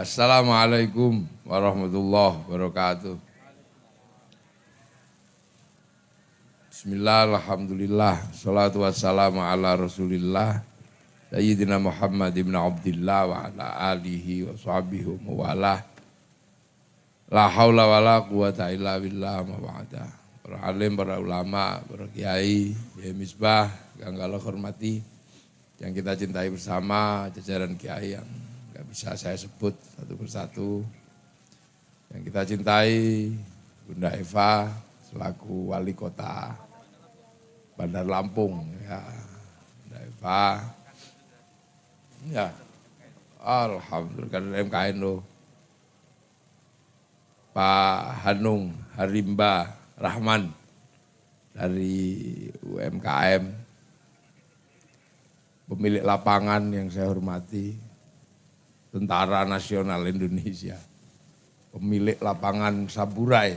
Assalamualaikum warahmatullahi wabarakatuh. Bismillah, Alhamdulillah, salatu wassalamu ala rasulillah, Sayyidina Muhammad ibn Abdullah wa ala alihi wa sahbihi wa wala. La haula wa la quwata illa billah ma ba'da. Para alim, para ulama, para kiai, ya misbah, yang kalau hormati, yang kita cintai bersama, jajaran kiai yang bisa saya sebut satu persatu. Yang kita cintai, Bunda Eva, selaku wali kota Bandar Lampung ya. Eva. Ya. Alhamdulillah kan MKN lo. Pak Hanung Harimba Rahman dari UMKM pemilik lapangan yang saya hormati Tentara Nasional Indonesia pemilik lapangan Saburai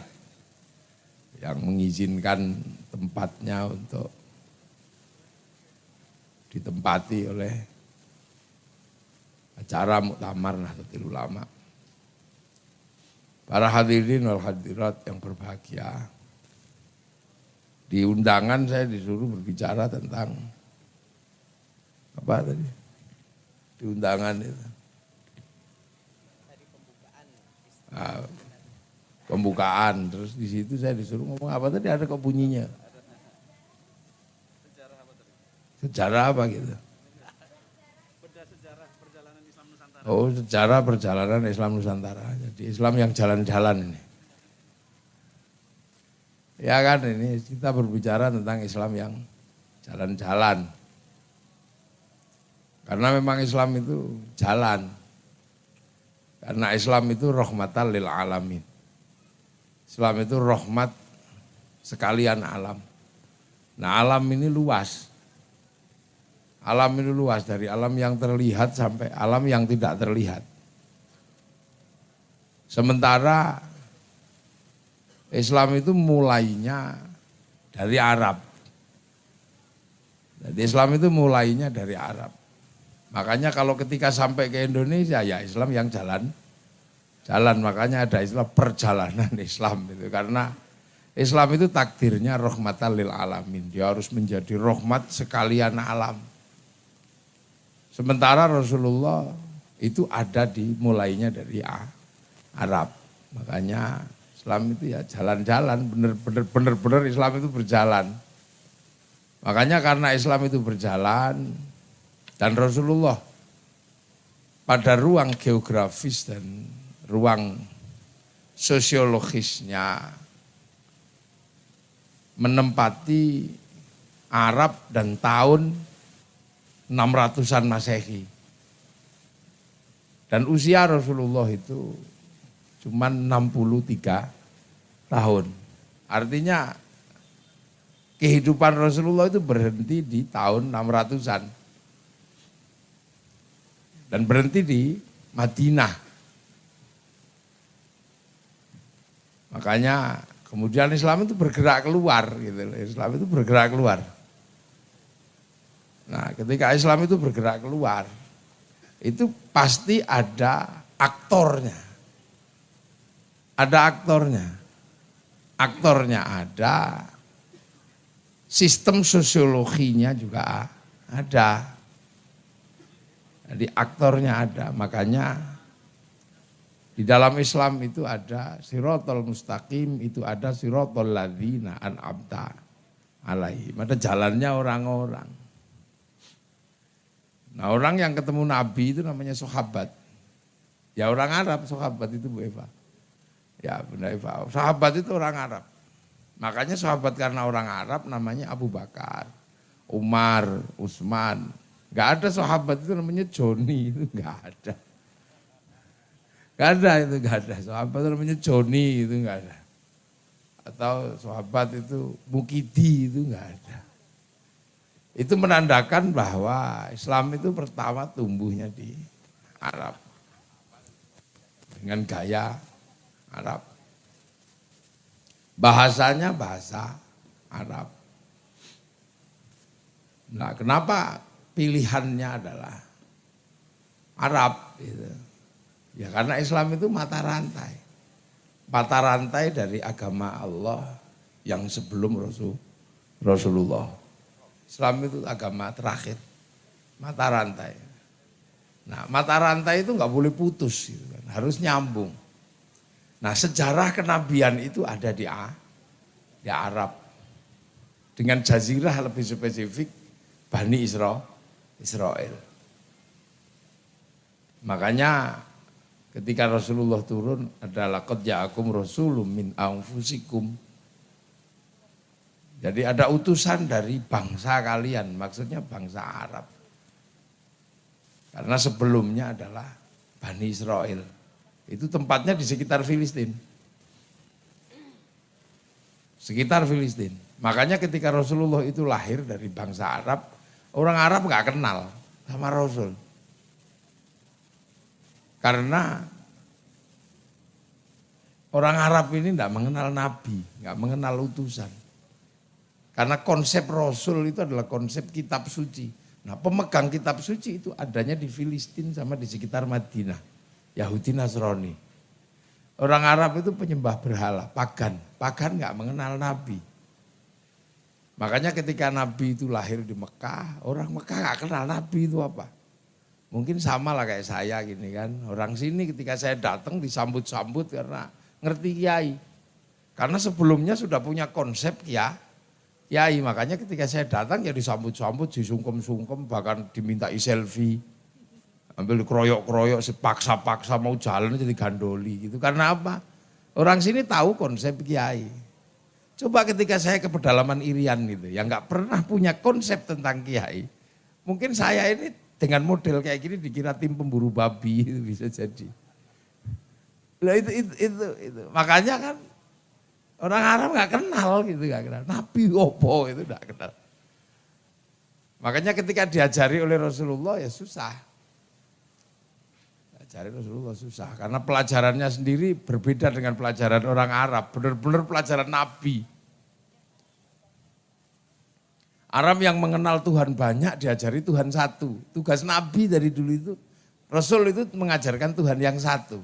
yang mengizinkan tempatnya untuk ditempati oleh acara muktamar Nahdlatul Ulama. Para hadirin wal hadirat yang berbahagia. Di undangan saya disuruh berbicara tentang apa tadi? Di undangan itu. Nah, pembukaan. Terus di situ saya disuruh ngomong apa tadi? Ada kok bunyinya? Sejarah apa gitu. Oh sejarah perjalanan Islam Nusantara. Jadi Islam yang jalan-jalan ini. Ya kan ini kita berbicara tentang Islam yang jalan-jalan. Karena memang Islam itu jalan karena Islam itu rahmatan lil alamin Islam itu rahmat sekalian alam. Nah alam ini luas. Alam ini luas dari alam yang terlihat sampai alam yang tidak terlihat. Sementara Islam itu mulainya dari Arab. Jadi Islam itu mulainya dari Arab. Makanya kalau ketika sampai ke Indonesia ya Islam yang jalan. Jalan makanya ada istilah perjalanan Islam itu. Karena Islam itu takdirnya rahmatan lil alamin. Dia harus menjadi rahmat sekalian alam. Sementara Rasulullah itu ada di mulainya dari Arab. Makanya Islam itu ya jalan-jalan bener-bener bener-bener Islam itu berjalan. Makanya karena Islam itu berjalan dan Rasulullah pada ruang geografis dan ruang sosiologisnya menempati Arab dan tahun 600-an Masehi. Dan usia Rasulullah itu cuma 63 tahun. Artinya kehidupan Rasulullah itu berhenti di tahun 600-an. Dan berhenti di Madinah Makanya kemudian Islam itu bergerak keluar gitu Islam itu bergerak keluar. Nah, ketika Islam itu bergerak keluar, itu pasti ada aktornya. Ada aktornya. Aktornya ada, sistem sosiologinya juga ada. Jadi aktornya ada, makanya di dalam Islam itu ada sirotol mustaqim, itu ada sirotol ladina abda alaihi. Ada jalannya orang-orang. Nah orang yang ketemu Nabi itu namanya sahabat. Ya orang Arab sahabat itu Bu Eva. Ya Bunda Eva, sahabat itu orang Arab. Makanya sahabat karena orang Arab namanya Abu Bakar, Umar, Utsman. Gak ada sahabat itu namanya Joni, itu gak ada. Gak ada itu, gak ada. Sahabat itu namanya Joni itu gak ada. Atau sahabat itu Mukidi itu gak ada. Itu menandakan bahwa Islam itu pertama tumbuhnya di Arab. Dengan gaya Arab. Bahasanya bahasa Arab. Nah kenapa pilihannya adalah Arab gitu. Ya karena Islam itu mata rantai. Mata rantai dari agama Allah yang sebelum Rasul Rasulullah. Islam itu agama terakhir. Mata rantai. Nah mata rantai itu nggak boleh putus, gitu kan. harus nyambung. Nah sejarah kenabian itu ada di, A, di Arab. Dengan jazirah lebih spesifik, Bani Israel. Israel. Makanya ketika Rasulullah turun adalah qad ja'akum rasulun min anfusikum. Jadi ada utusan dari bangsa kalian, maksudnya bangsa Arab. Karena sebelumnya adalah Bani Israel. Itu tempatnya di sekitar Filistin. Sekitar Filistin. Makanya ketika Rasulullah itu lahir dari bangsa Arab, orang Arab nggak kenal sama Rasul. Karena orang Arab ini tidak mengenal Nabi, nggak mengenal utusan. Karena konsep Rasul itu adalah konsep kitab suci. Nah pemegang kitab suci itu adanya di Filistin sama di sekitar Madinah. Yahudi Nasrani. Orang Arab itu penyembah berhala, pagan. Pagan nggak mengenal Nabi. Makanya ketika Nabi itu lahir di Mekah, orang Mekah nggak kenal Nabi itu apa. Mungkin sama lah kayak saya gini kan. Orang sini ketika saya datang disambut-sambut karena ngerti kiai. Karena sebelumnya sudah punya konsep ya, kiai. Makanya ketika saya datang ya disambut-sambut, disungkem-sungkem, bahkan diminta selfie. Ambil keroyok-keroyok, sepaksa-paksa mau jalan jadi gandoli gitu. Karena apa? Orang sini tahu konsep kiai. Coba ketika saya ke pedalaman Irian gitu, yang nggak pernah punya konsep tentang kiai. Mungkin saya ini dengan model kayak gini dikira tim pemburu babi itu bisa jadi. Nah itu, itu, itu, itu. Makanya kan orang Arab nggak kenal gitu nggak kenal. Nabi opo itu nggak kenal. Makanya ketika diajari oleh Rasulullah ya susah. Diajari Rasulullah susah karena pelajarannya sendiri berbeda dengan pelajaran orang Arab. Benar-benar pelajaran Nabi. Arab yang mengenal Tuhan banyak diajari Tuhan satu. Tugas Nabi dari dulu itu, Rasul itu mengajarkan Tuhan yang satu.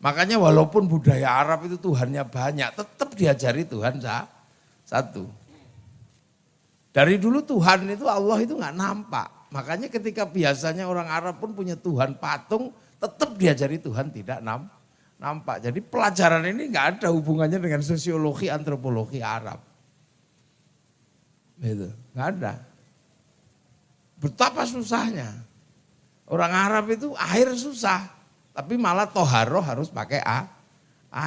Makanya walaupun budaya Arab itu Tuhannya banyak, tetap diajari Tuhan satu. Dari dulu Tuhan itu Allah itu nggak nampak. Makanya ketika biasanya orang Arab pun punya Tuhan patung, tetap diajari Tuhan tidak nampak. Jadi pelajaran ini nggak ada hubungannya dengan sosiologi antropologi Arab. Itu, nggak ada. Betapa susahnya. Orang Arab itu air susah, tapi malah toharo harus pakai a,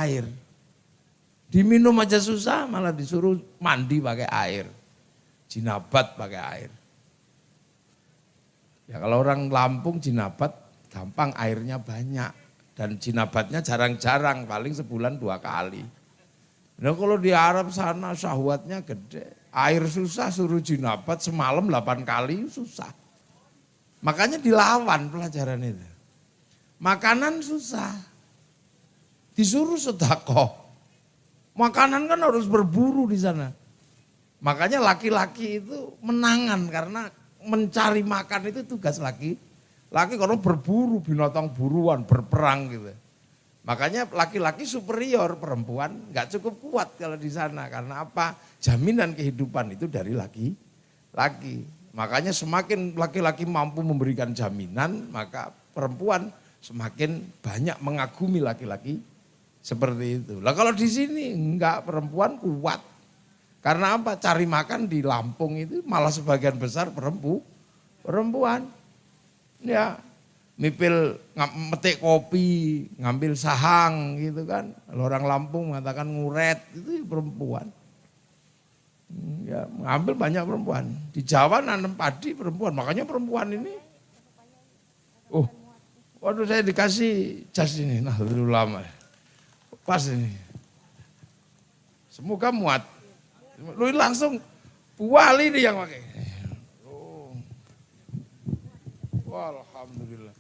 air. Diminum aja susah, malah disuruh mandi pakai air. Jinabat pakai air. Ya kalau orang Lampung jinabat gampang airnya banyak. Dan jinabatnya jarang-jarang, paling sebulan dua kali. Nah kalau di Arab sana syahwatnya gede. Air susah suruh jinabat semalam 8 kali susah. Makanya dilawan pelajaran itu. Makanan susah. Disuruh sedekah. Makanan kan harus berburu di sana. Makanya laki-laki itu menangan karena mencari makan itu tugas laki. Laki kalau berburu binatang buruan, berperang gitu. Makanya laki-laki superior perempuan nggak cukup kuat kalau di sana karena apa? Jaminan kehidupan itu dari laki-laki. Makanya semakin laki-laki mampu memberikan jaminan, maka perempuan semakin banyak mengagumi laki-laki seperti itu. Lah kalau di sini enggak perempuan kuat. Karena apa? Cari makan di Lampung itu malah sebagian besar perempu, perempuan. Ya, mipil metik kopi, ngambil sahang gitu kan. Orang Lampung mengatakan nguret, itu perempuan. Ya, ngambil banyak perempuan. Di Jawa nanam padi perempuan, makanya perempuan ini Oh, waduh saya dikasih jas ini, nah dulu lama. Pas ini. Semoga muat. Lu langsung buali nih yang pakai. Oh. Alhamdulillah.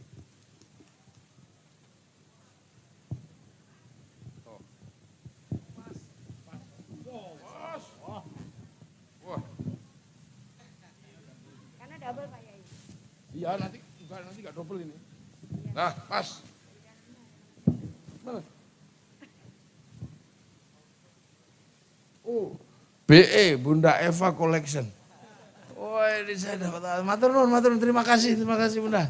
Iya nanti enggak nanti enggak double ini. Nah pas. Oh, BE Bunda Eva Collection. Oh ini saya dapat matur nuwun, matur terima kasih, terima kasih Bunda.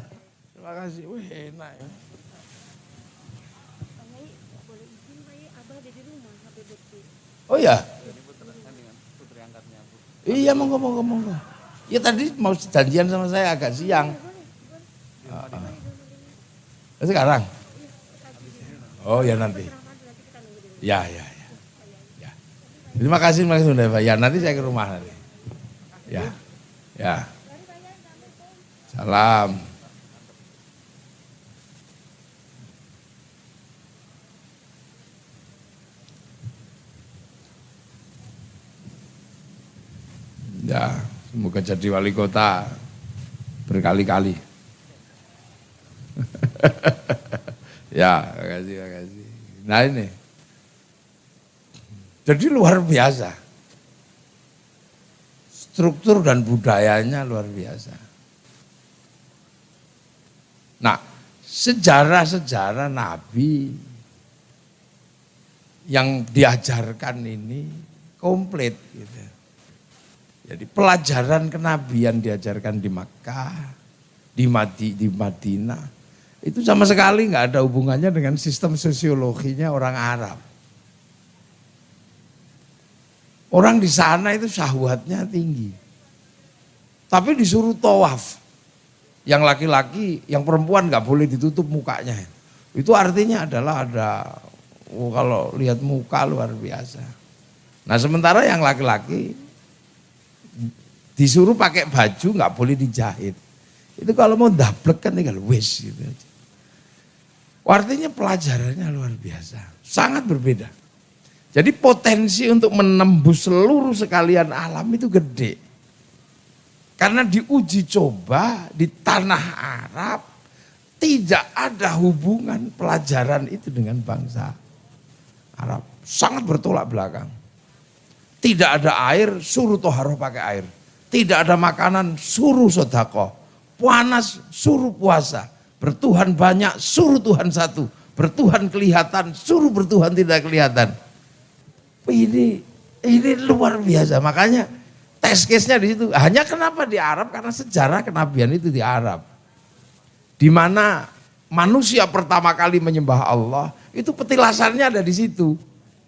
Terima kasih. Wih, enak ya. Oh ya? Iya monggo monggo monggo. Ya tadi mau janjian sama saya agak siang. Uh, Sekarang? Oh ya nanti. Ya ya ya. ya. Terima kasih kasih Pak. Ya nanti saya ke rumah nanti. Ya. Ya. Salam. Ya, semoga jadi wali kota berkali-kali. ya, makasih, makasih. Nah ini, jadi luar biasa. Struktur dan budayanya luar biasa. Nah, sejarah-sejarah Nabi yang diajarkan ini komplit gitu. Jadi pelajaran kenabian diajarkan di Makkah, di, Madi, di Madinah, itu sama sekali nggak ada hubungannya dengan sistem sosiologinya orang Arab. Orang di sana itu syahwatnya tinggi. Tapi disuruh tawaf. Yang laki-laki, yang perempuan nggak boleh ditutup mukanya. Itu artinya adalah ada, oh, kalau lihat muka luar biasa. Nah sementara yang laki-laki Disuruh pakai baju nggak boleh dijahit. Itu kalau mau daplek kan tinggal wis gitu aja. Artinya pelajarannya luar biasa. Sangat berbeda. Jadi potensi untuk menembus seluruh sekalian alam itu gede. Karena diuji coba di tanah Arab tidak ada hubungan pelajaran itu dengan bangsa Arab. Sangat bertolak belakang. Tidak ada air, suruh toharoh pakai air. Tidak ada makanan, suruh sodako. Panas, suruh puasa. Bertuhan banyak, suruh Tuhan satu. Bertuhan kelihatan, suruh bertuhan tidak kelihatan. Ini ini luar biasa. Makanya tes case-nya di situ. Hanya kenapa di Arab? Karena sejarah kenabian itu di Arab. Di mana manusia pertama kali menyembah Allah, itu petilasannya ada di situ.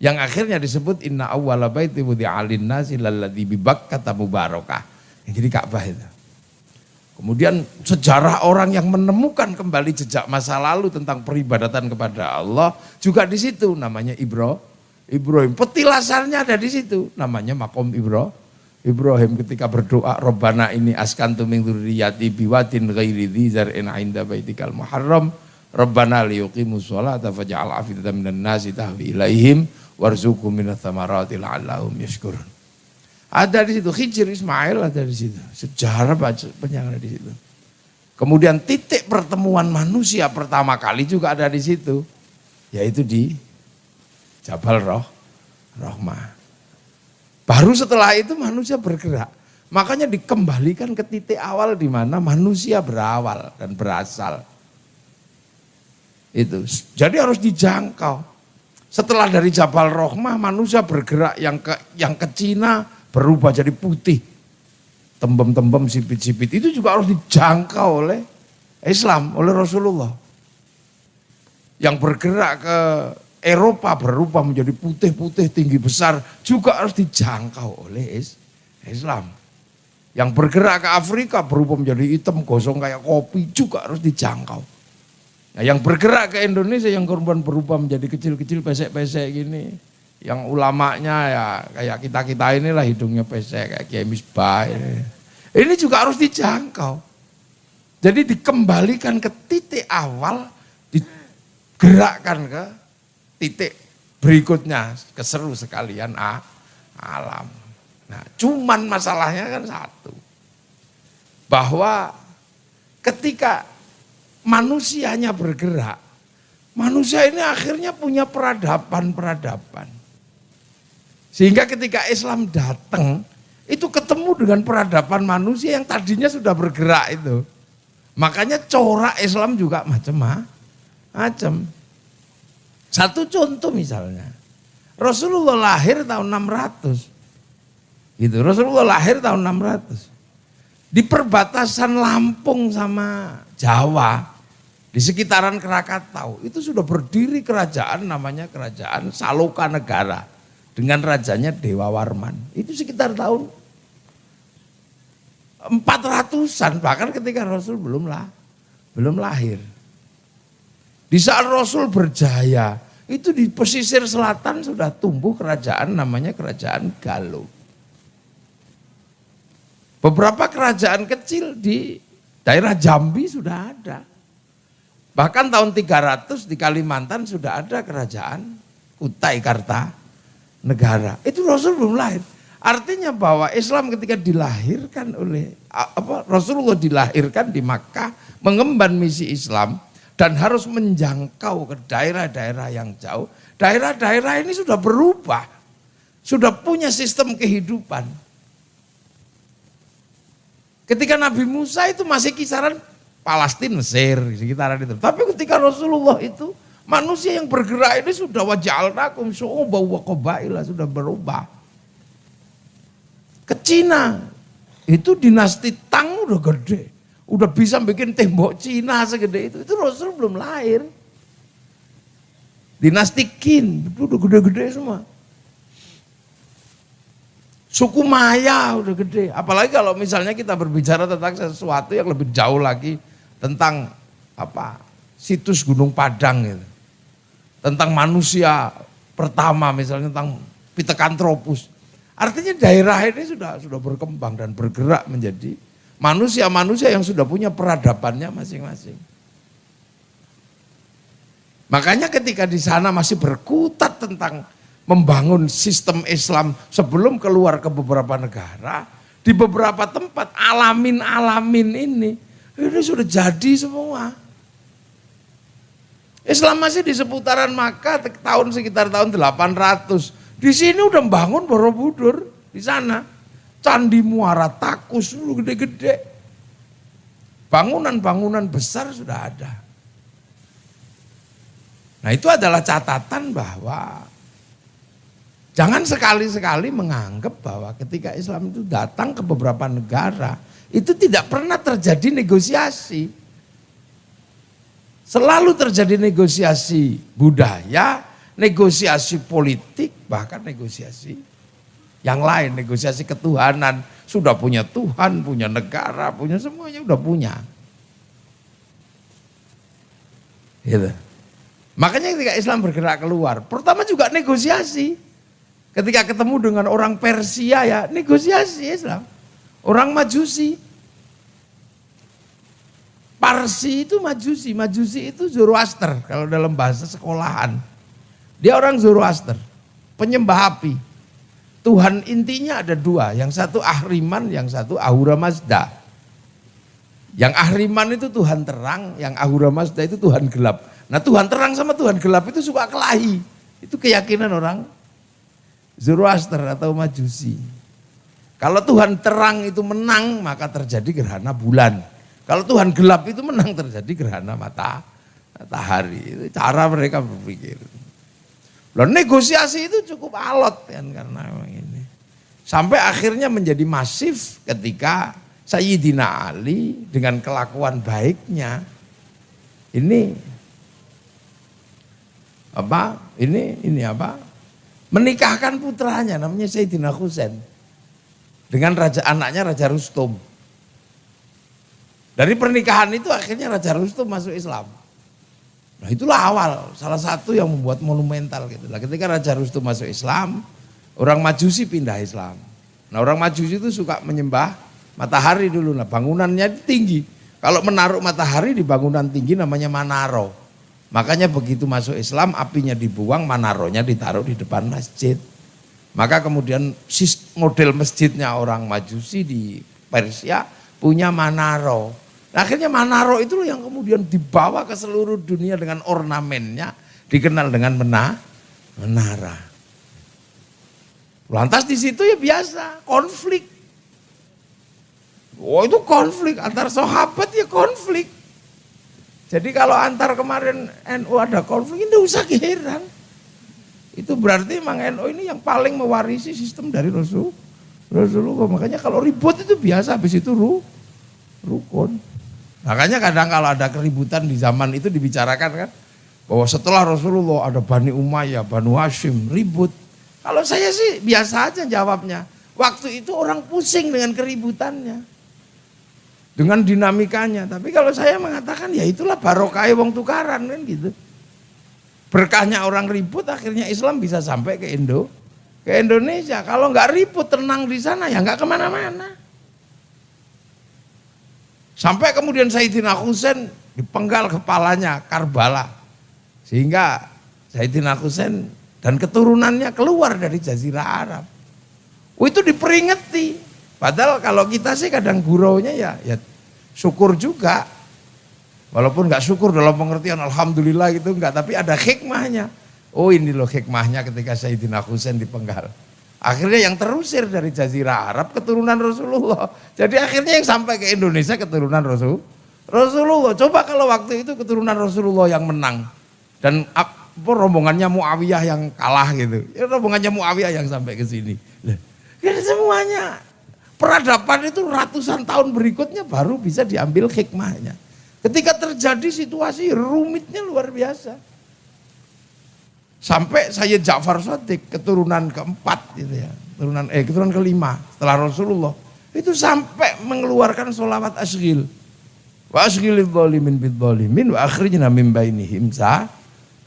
Yang akhirnya disebut inna awwala baiti wudi'alin nasi lalladzi bibakkata mubarakah. Yang jadi Ka'bah itu. Kemudian sejarah orang yang menemukan kembali jejak masa lalu tentang peribadatan kepada Allah juga di situ namanya Ibro, Ibrahim. Petilasannya ada di situ namanya makom Ibro. Ibrahim ketika berdoa Robbana ini askantu min dzurriyyati biwatin ghairi dzar'in 'inda baitikal muharram Rabbana liyuqimu sholata faj'al afidatan minan nasi tahwi ilaihim warzuqhum minats thamarati la'allahum. Ada di situ, Khijir Ismail ada di situ. Sejarah banyak ada di situ. Kemudian titik pertemuan manusia pertama kali juga ada di situ. Yaitu di Jabal Roh, Rohmah. Baru setelah itu manusia bergerak. Makanya dikembalikan ke titik awal di mana manusia berawal dan berasal. Itu. Jadi harus dijangkau. Setelah dari Jabal Rohmah manusia bergerak yang ke yang ke Cina, berubah jadi putih. Tembem-tembem sipit-sipit itu juga harus dijangkau oleh Islam, oleh Rasulullah. Yang bergerak ke Eropa berubah menjadi putih-putih tinggi besar juga harus dijangkau oleh Islam. Yang bergerak ke Afrika berubah menjadi hitam gosong kayak kopi juga harus dijangkau. Nah yang bergerak ke Indonesia yang korban berubah menjadi kecil-kecil pesek-pesek gini yang ulamanya ya kayak kita-kita inilah hidungnya pesek kayak Kiai Misbah ini. Ini juga harus dijangkau. Jadi dikembalikan ke titik awal, digerakkan ke titik berikutnya, keseru sekalian ah, alam. Nah, cuman masalahnya kan satu. Bahwa ketika manusianya bergerak, manusia ini akhirnya punya peradaban-peradaban. Sehingga ketika Islam datang, itu ketemu dengan peradaban manusia yang tadinya sudah bergerak itu. Makanya corak Islam juga macam-macam. Satu contoh misalnya. Rasulullah lahir tahun 600. Gitu. Rasulullah lahir tahun 600. Di perbatasan Lampung sama Jawa, di sekitaran Krakatau, itu sudah berdiri kerajaan namanya kerajaan Saloka Negara dengan rajanya Dewa Warman. Itu sekitar tahun 400-an bahkan ketika Rasul belum lah belum lahir. Di saat Rasul berjaya, itu di pesisir selatan sudah tumbuh kerajaan namanya kerajaan Galuh. Beberapa kerajaan kecil di daerah Jambi sudah ada. Bahkan tahun 300 di Kalimantan sudah ada kerajaan Kutai Karta negara. Itu Rasul belum lahir. Artinya bahwa Islam ketika dilahirkan oleh apa Rasulullah dilahirkan di Makkah mengemban misi Islam dan harus menjangkau ke daerah-daerah yang jauh. Daerah-daerah ini sudah berubah. Sudah punya sistem kehidupan. Ketika Nabi Musa itu masih kisaran Palestina, Mesir, sekitaran itu. Tapi ketika Rasulullah itu manusia yang bergerak ini sudah wajalnakum syu'uba wa qabaila sudah berubah. Ke Cina, itu dinasti Tang udah gede. Udah bisa bikin tembok Cina segede itu. Itu Rasul belum lahir. Dinasti Qin, itu udah gede-gede semua. Suku Maya udah gede. Apalagi kalau misalnya kita berbicara tentang sesuatu yang lebih jauh lagi tentang apa situs Gunung Padang gitu. Tentang manusia pertama misalnya tentang Pithecanthropus. Artinya daerah ini sudah sudah berkembang dan bergerak menjadi manusia-manusia yang sudah punya peradabannya masing-masing. Makanya ketika di sana masih berkutat tentang membangun sistem Islam sebelum keluar ke beberapa negara, di beberapa tempat alamin-alamin ini, ini sudah jadi semua. Islam masih di seputaran Makkah tahun sekitar tahun 800. Di sini udah membangun Borobudur di sana. Candi Muara Takus dulu gede-gede. Bangunan-bangunan besar sudah ada. Nah itu adalah catatan bahwa Jangan sekali-sekali menganggap bahwa ketika Islam itu datang ke beberapa negara, itu tidak pernah terjadi negosiasi. Selalu terjadi negosiasi budaya, negosiasi politik, bahkan negosiasi yang lain, negosiasi ketuhanan. Sudah punya Tuhan, punya negara, punya semuanya udah punya. Gitu. Makanya ketika Islam bergerak keluar, pertama juga negosiasi. Ketika ketemu dengan orang Persia ya negosiasi Islam. Orang Majusi. Parsi itu Majusi, Majusi itu Zoroaster kalau dalam bahasa sekolahan. Dia orang Zoroaster, penyembah api. Tuhan intinya ada dua, yang satu Ahriman, yang satu Ahura Mazda. Yang Ahriman itu Tuhan terang, yang Ahura Mazda itu Tuhan gelap. Nah Tuhan terang sama Tuhan gelap itu suka kelahi. Itu keyakinan orang Zoroaster atau Majusi. Kalau Tuhan terang itu menang, maka terjadi gerhana bulan. Kalau Tuhan gelap itu menang, terjadi gerhana mata, matahari. Itu cara mereka berpikir. Loh negosiasi itu cukup alot kan karena ini. Sampai akhirnya menjadi masif ketika Sayyidina Ali dengan kelakuan baiknya ini apa? Ini ini apa? menikahkan putranya namanya Sayyidina Husain dengan raja anaknya Raja Rustum. Dari pernikahan itu akhirnya Raja Rustum masuk Islam. Nah itulah awal, salah satu yang membuat monumental gitu. Nah, ketika Raja Rustum masuk Islam, orang Majusi pindah Islam. Nah orang Majusi itu suka menyembah matahari dulu. Nah bangunannya tinggi. Kalau menaruh matahari di bangunan tinggi namanya manaro. Makanya begitu masuk Islam apinya dibuang, manaronya ditaruh di depan masjid. Maka kemudian model masjidnya orang Majusi di Persia punya manaro. Akhirnya manaro itu yang kemudian dibawa ke seluruh dunia dengan ornamennya dikenal dengan mena, menara. Lantas di situ ya biasa konflik. Oh itu konflik antar sahabat ya konflik. Jadi kalau antar kemarin NU ada konflik, ini usah heran. Itu berarti memang NU ini yang paling mewarisi sistem dari Rasul. Rasulullah. Makanya kalau ribut itu biasa, habis itu ru, rukun. Makanya kadang kalau ada keributan di zaman itu dibicarakan kan. Bahwa setelah Rasulullah ada Bani Umayyah, Bani Hashim, ribut. Kalau saya sih biasa aja jawabnya. Waktu itu orang pusing dengan keributannya dengan dinamikanya. Tapi kalau saya mengatakan ya itulah barokah wong tukaran kan gitu. Berkahnya orang ribut akhirnya Islam bisa sampai ke Indo, ke Indonesia. Kalau nggak ribut tenang di sana ya nggak ke mana-mana. Sampai kemudian Sayyidina Husain dipenggal kepalanya Karbala. Sehingga Sayyidina Husain dan keturunannya keluar dari Jazirah Arab. Oh, itu diperingati. Padahal kalau kita sih kadang guraunya ya, ya syukur juga. Walaupun nggak syukur dalam pengertian Alhamdulillah gitu enggak, tapi ada hikmahnya. Oh ini loh hikmahnya ketika Sayyidina Husain dipenggal. Akhirnya yang terusir dari Jazirah Arab keturunan Rasulullah. Jadi akhirnya yang sampai ke Indonesia keturunan Rasul. Rasulullah. Coba kalau waktu itu keturunan Rasulullah yang menang. Dan apa, rombongannya Muawiyah yang kalah gitu. Ya rombongannya Muawiyah yang sampai ke sini. Ya semuanya Peradaban itu ratusan tahun berikutnya baru bisa diambil hikmahnya. Ketika terjadi situasi rumitnya luar biasa. Sampai saya Ja'far Sotik keturunan keempat gitu ya. Keturunan eh keturunan kelima setelah Rasulullah. Itu sampai mengeluarkan sholawat asghil. Wa asghilil dhalimin bid dhalimin wa akhrijna min bainihim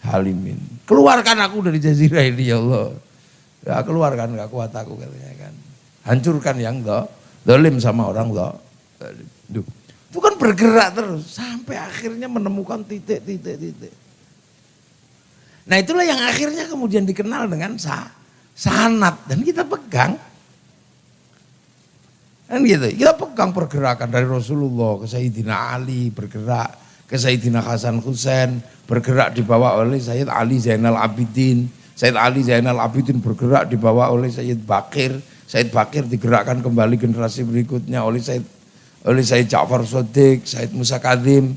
halimin. Keluarkan aku dari jazirah ini ya Allah. Ya keluarkan gak kuat aku katanya kan. Hancurkan yang do, dolim sama orang do. Itu kan bergerak terus sampai akhirnya menemukan titik-titik-titik. Nah itulah yang akhirnya kemudian dikenal dengan sah, sanat. Dan kita pegang. Kan gitu, kita pegang pergerakan dari Rasulullah ke Sayyidina Ali bergerak, ke Sayyidina Hasan Husain bergerak dibawa oleh Sayyid Ali Zainal Abidin, Sayyid Ali Zainal Abidin bergerak dibawa oleh Sayyid Bakir, Said Bakir digerakkan kembali generasi berikutnya oleh Said oleh Said Ja'far Sodik, Said Musa Kadim,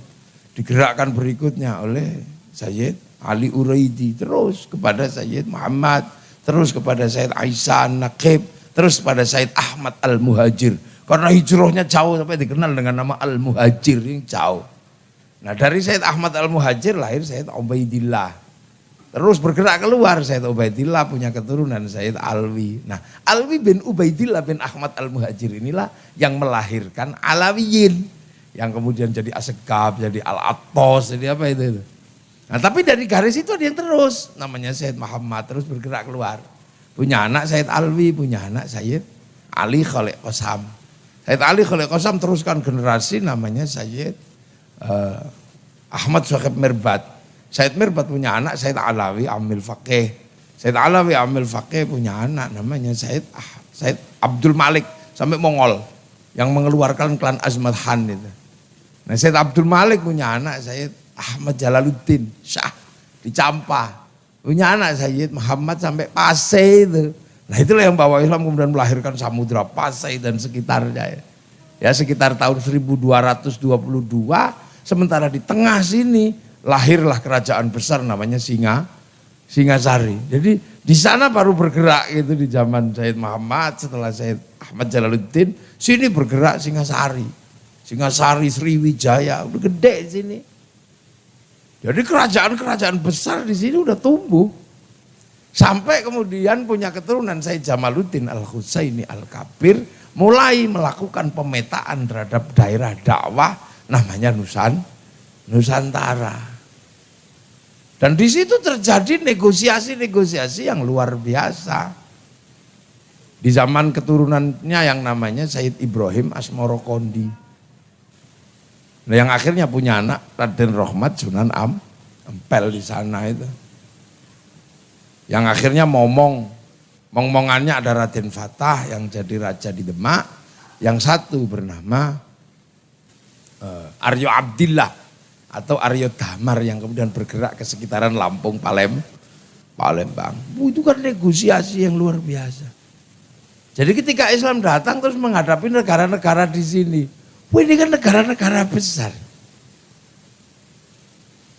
digerakkan berikutnya oleh Sayyid Ali Uraidi, terus kepada Sayyid Muhammad, terus kepada Sayyid Aisyah Naqib, terus kepada Sayyid Ahmad Al-Muhajir. Karena hijrahnya jauh sampai dikenal dengan nama Al-Muhajir yang jauh. Nah dari Sayyid Ahmad Al-Muhajir lahir Sayyid Ubaidillah. Terus bergerak keluar Said Ubaidillah punya keturunan Said Alwi. Nah Alwi bin Ubaidillah bin Ahmad Al-Muhajir inilah yang melahirkan Alawiyin. Yang kemudian jadi Asegab, jadi Al-Atos, jadi apa itu, itu. Nah tapi dari garis itu ada yang terus. Namanya Said Muhammad terus bergerak keluar. Punya anak Said Alwi, punya anak Said Ali Khalid Qasam. Said Ali Khalid Qasam teruskan generasi namanya Said uh, Ahmad Syakib Mirbat. Said Mirbat punya anak Said Alawi Amil Fakih. Said Alawi Amil Fakih punya anak namanya Said ah, Said Abdul Malik sampai Mongol yang mengeluarkan klan Azmat Han itu. Nah Said Abdul Malik punya anak Said Ahmad Jalaluddin Syah di Campa. Punya anak Said Muhammad sampai Pasai itu. Nah itulah yang bawa Islam kemudian melahirkan Samudra Pasai dan sekitarnya ya. Ya sekitar tahun 1222 sementara di tengah sini lahirlah kerajaan besar namanya Singa, Singasari. Jadi di sana baru bergerak itu di zaman Said Muhammad setelah Said Ahmad Jalaluddin, sini bergerak Singasari. Singasari, Sriwijaya, udah gede sini. Jadi kerajaan-kerajaan besar di sini udah tumbuh. Sampai kemudian punya keturunan Said Jamaluddin Al-Husaini Al-Kabir mulai melakukan pemetaan terhadap daerah dakwah namanya Nusan, Nusantara. Dan di situ terjadi negosiasi-negosiasi yang luar biasa. Di zaman keturunannya yang namanya Said Ibrahim Asmoro Kondi. Nah, yang akhirnya punya anak Raden Rohmat Sunan Am, Empel di sana itu. Yang akhirnya momong, momongannya ada Raden Fatah yang jadi raja di Demak, yang satu bernama uh, Aryo Abdillah atau Aryo Damar yang kemudian bergerak ke sekitaran Lampung, Palem, Palembang. Itu kan negosiasi yang luar biasa. Jadi ketika Islam datang terus menghadapi negara-negara di sini. Ini kan negara-negara besar.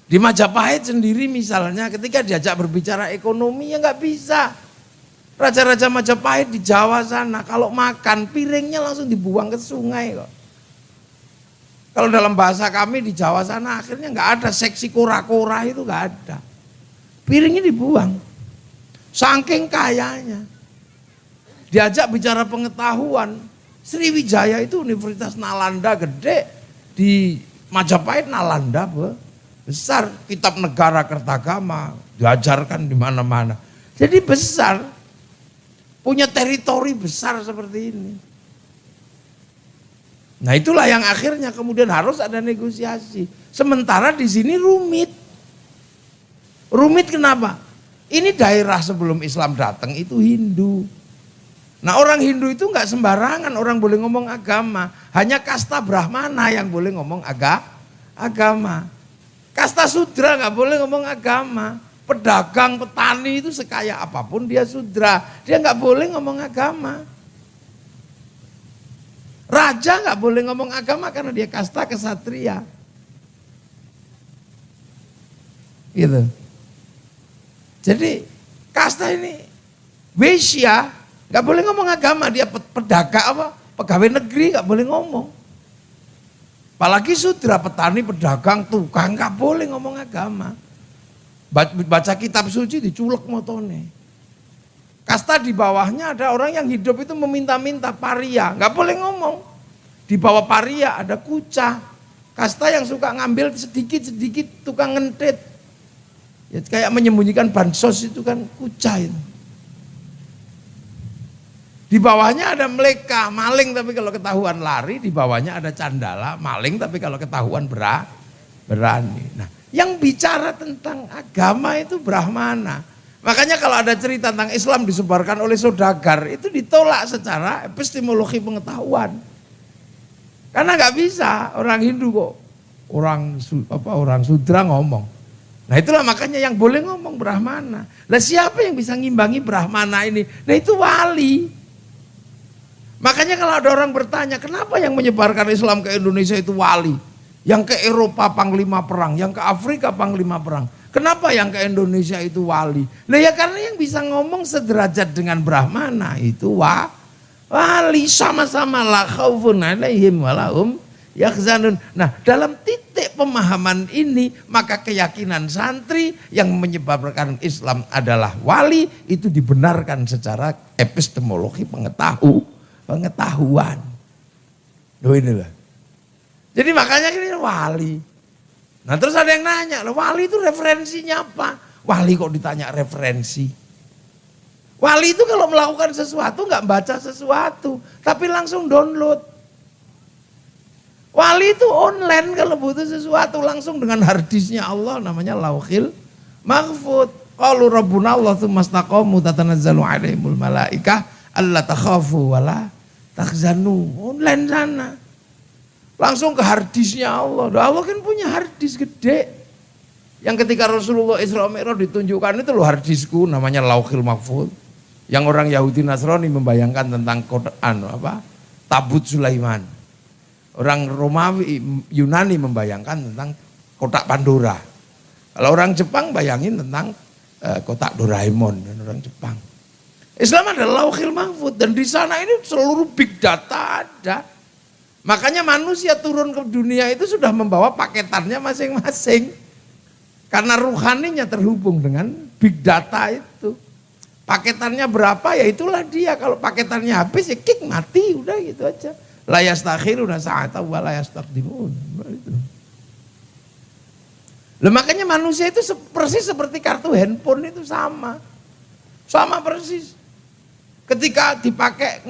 Di Majapahit sendiri misalnya ketika diajak berbicara ekonomi ya nggak bisa. Raja-raja Majapahit di Jawa sana kalau makan piringnya langsung dibuang ke sungai kok. Kalau dalam bahasa kami di Jawa sana akhirnya nggak ada seksi kura-kura itu nggak ada. Piringnya dibuang. Saking kayanya. Diajak bicara pengetahuan. Sriwijaya itu Universitas Nalanda gede di Majapahit Nalanda besar kitab negara kertagama diajarkan di mana-mana. Jadi besar, punya teritori besar seperti ini. Nah itulah yang akhirnya kemudian harus ada negosiasi. Sementara di sini rumit. Rumit kenapa? Ini daerah sebelum Islam datang itu Hindu. Nah orang Hindu itu nggak sembarangan orang boleh ngomong agama. Hanya kasta Brahmana yang boleh ngomong aga, agama. Kasta sudra nggak boleh ngomong agama. Pedagang, petani itu sekaya apa pun dia sudra. Dia nggak boleh ngomong agama. Raja nggak boleh ngomong agama karena dia kasta kesatria. Gitu. Jadi kasta ini Wesia nggak boleh ngomong agama, dia pedagang apa? Pegawai negeri nggak boleh ngomong. Apalagi sudra, petani, pedagang, tukang, nggak boleh ngomong agama. Baca kitab suci diculek motone. Kasta di bawahnya ada orang yang hidup itu meminta-minta paria, nggak boleh ngomong. Di bawah paria ada kuca. Kasta yang suka ngambil sedikit-sedikit tukang ngentit. Ya, kayak menyembunyikan bansos itu kan kuca itu. Di bawahnya ada meleka, maling tapi kalau ketahuan lari, di bawahnya ada candala, maling tapi kalau ketahuan berani. Nah, yang bicara tentang agama itu Brahmana. Makanya kalau ada cerita tentang Islam disebarkan oleh saudagar, itu ditolak secara epistemologi pengetahuan. Karena nggak bisa orang Hindu kok, orang apa orang Sudra ngomong. Nah itulah makanya yang boleh ngomong Brahmana. Nah siapa yang bisa ngimbangi Brahmana ini? Nah itu wali. Makanya kalau ada orang bertanya, kenapa yang menyebarkan Islam ke Indonesia itu wali? Yang ke Eropa panglima perang, yang ke Afrika panglima perang. Kenapa yang ke Indonesia itu wali? Nah ya karena yang bisa ngomong sederajat dengan Brahmana itu wa, wali sama-sama la khaufun alaihim walahum yakhzanun. Nah dalam titik pemahaman ini maka keyakinan santri yang menyebabkan Islam adalah wali itu dibenarkan secara epistemologi pengetahuan pengetahuan. Loh inilah. Jadi makanya ini wali. Nah terus ada yang nanya, loh wali itu referensinya apa? Wali kok ditanya referensi? Wali itu kalau melakukan sesuatu nggak baca sesuatu, tapi langsung download. Wali itu online kalau butuh sesuatu langsung dengan harddisknya Allah namanya lauhil mahfud. Qalu rabbuna Allah tsumastaqamu tatanazzalu alaihimul malaikah alla takhafu wala takzanu online sana. Langsung ke hardisnya Allah. Allah kan punya hardis gede. Yang ketika Rasulullah Isra Mi'raj ditunjukkan itu loh hardisku namanya Lauhil Mahfud. Yang orang Yahudi Nasrani membayangkan tentang Quran apa? Tabut Sulaiman. Orang Romawi Yunani membayangkan tentang kotak Pandora. Kalau orang Jepang bayangin tentang uh, kotak Doraemon dan orang Jepang. Islam adalah lauhil mahfud dan di sana ini seluruh big data ada. Makanya manusia turun ke dunia itu sudah membawa paketannya masing-masing. Karena ruhaninya terhubung dengan big data itu. Paketannya berapa ya itulah dia. Kalau paketannya habis ya kick mati udah gitu aja. Layas takhiruna sa'ata wa layas takdimun. Loh makanya manusia itu persis seperti kartu handphone itu sama. Sama persis. Ketika dipakai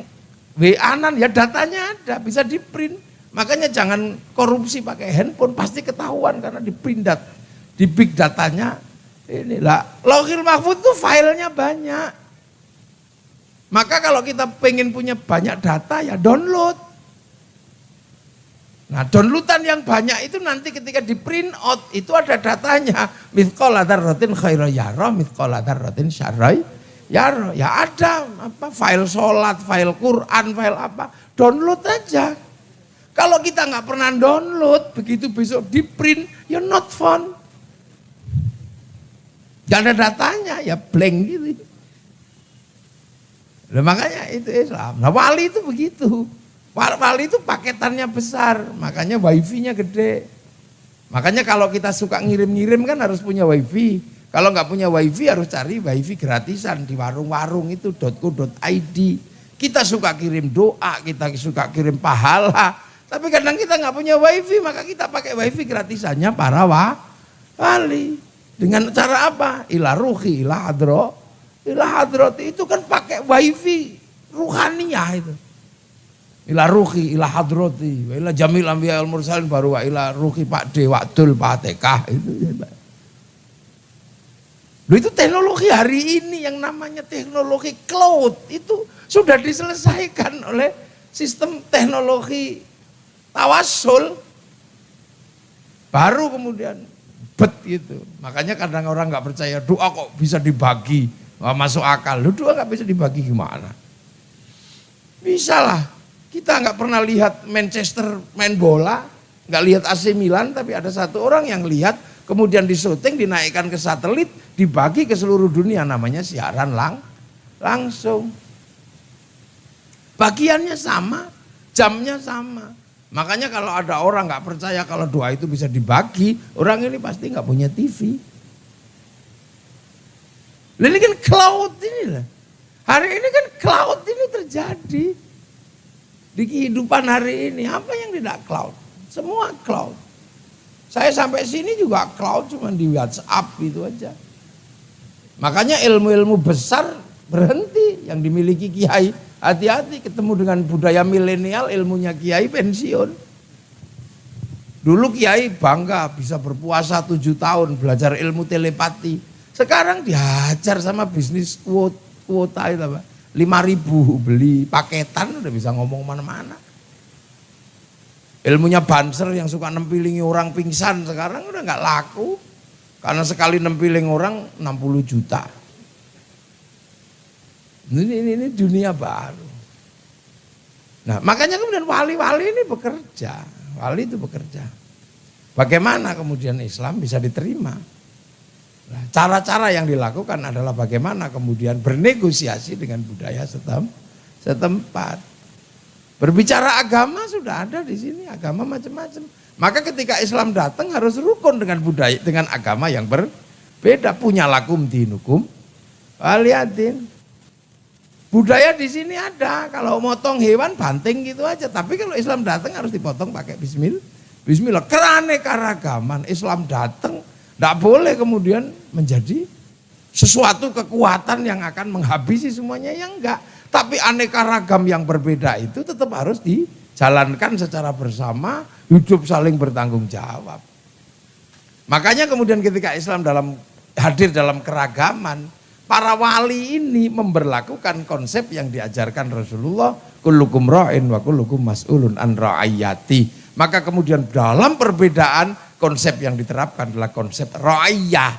WA-an ya datanya ada, bisa di print. Makanya jangan korupsi pakai handphone, pasti ketahuan karena di print dat, di big datanya inilah. Logil Mahfud itu filenya banyak. Maka kalau kita pengen punya banyak data ya download. Nah downloadan yang banyak itu nanti ketika di print out itu ada datanya. Mithqal rotin khairu yara, mithqal rotin Ya, ya ada apa file sholat, file Quran, file apa, download aja. Kalau kita nggak pernah download, begitu besok di print, ya not fun. Gak ada datanya, ya blank gitu. Nah, makanya itu Islam. Nah wali itu begitu. Wali itu paketannya besar, makanya wifi-nya gede. Makanya kalau kita suka ngirim-ngirim kan harus punya wifi. Kalau nggak punya wifi harus cari wifi gratisan di warung-warung itu .co.id. Kita suka kirim doa, kita suka kirim pahala. Tapi kadang kita nggak punya wifi, maka kita pakai wifi gratisannya para wali. Dengan cara apa? Ilah ruhi, ilah hadro. Ilah hadroti itu kan pakai wifi ruhaniyah itu. Ilah ruhi, ilah hadroti, ilah jamil ambiya al mursalin baru wa ilah ruhi pak de waktul pak tekah itu. Loh itu teknologi hari ini yang namanya teknologi cloud itu sudah diselesaikan oleh sistem teknologi tawasul. Baru kemudian bet gitu. Makanya kadang orang nggak percaya doa kok bisa dibagi, nggak masuk akal. Lu doa nggak bisa dibagi gimana? Bisa lah. Kita nggak pernah lihat Manchester main bola, nggak lihat AC Milan, tapi ada satu orang yang lihat, kemudian di syuting dinaikkan ke satelit, dibagi ke seluruh dunia, namanya siaran lang langsung. Bagiannya sama, jamnya sama. Makanya kalau ada orang nggak percaya kalau doa itu bisa dibagi, orang ini pasti nggak punya TV. Ini kan cloud ini lah. Hari ini kan cloud ini terjadi. Di kehidupan hari ini, apa yang tidak cloud? Semua cloud. Saya sampai sini juga cloud cuma di WhatsApp itu aja. Makanya ilmu-ilmu besar berhenti yang dimiliki kiai Hati-hati ketemu dengan budaya milenial ilmunya kiai pensiun. Dulu kiai bangga bisa berpuasa tujuh tahun belajar ilmu telepati. Sekarang dihajar sama bisnis kuota, kuota itu apa? Lima ribu beli paketan udah bisa ngomong mana-mana. Ilmunya banser yang suka nempilingi orang pingsan sekarang udah nggak laku. Karena sekali nempiling orang 60 juta. Ini, ini, ini dunia baru. Nah makanya kemudian wali-wali ini bekerja. Wali itu bekerja. Bagaimana kemudian Islam bisa diterima? Nah, cara-cara yang dilakukan adalah bagaimana kemudian bernegosiasi dengan budaya setem, setempat. Berbicara agama sudah ada di sini, agama macam-macam. Maka ketika Islam datang harus rukun dengan budaya, dengan agama yang berbeda. Punya lakum dinukum, waliatin. Budaya di sini ada, kalau motong hewan banting gitu aja. Tapi kalau Islam datang harus dipotong pakai bismillah. Bismillah, keraneka-ragaman Islam datang, tidak boleh kemudian menjadi sesuatu kekuatan yang akan menghabisi semuanya, yang enggak. Tapi aneka ragam yang berbeda itu tetap harus dijalankan secara bersama, hidup saling bertanggung jawab. Makanya kemudian ketika Islam dalam hadir dalam keragaman, para wali ini memberlakukan konsep yang diajarkan Rasulullah kullukum ra'in wa kullukum mas'ulun an ra'ayati. Maka kemudian dalam perbedaan konsep yang diterapkan adalah konsep ra'iyah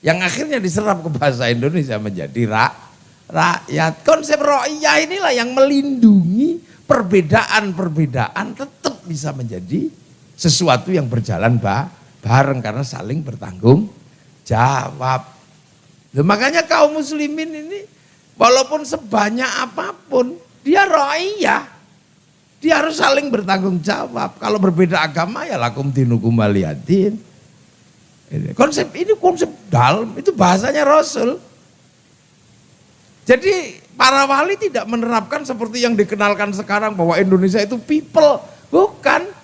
yang akhirnya diserap ke bahasa Indonesia menjadi ra, rakyat. Konsep ra'iyah inilah yang melindungi perbedaan-perbedaan tetap bisa menjadi sesuatu yang berjalan bareng karena saling bertanggung jawab. Loh, makanya kaum muslimin ini walaupun sebanyak apa pun dia ro'iyah. Dia harus saling bertanggung jawab. Kalau berbeda agama ya lakum dinukum waliyadin. Konsep ini konsep dalam, itu bahasanya Rasul. Jadi para wali tidak menerapkan seperti yang dikenalkan sekarang bahwa Indonesia itu people. Bukan.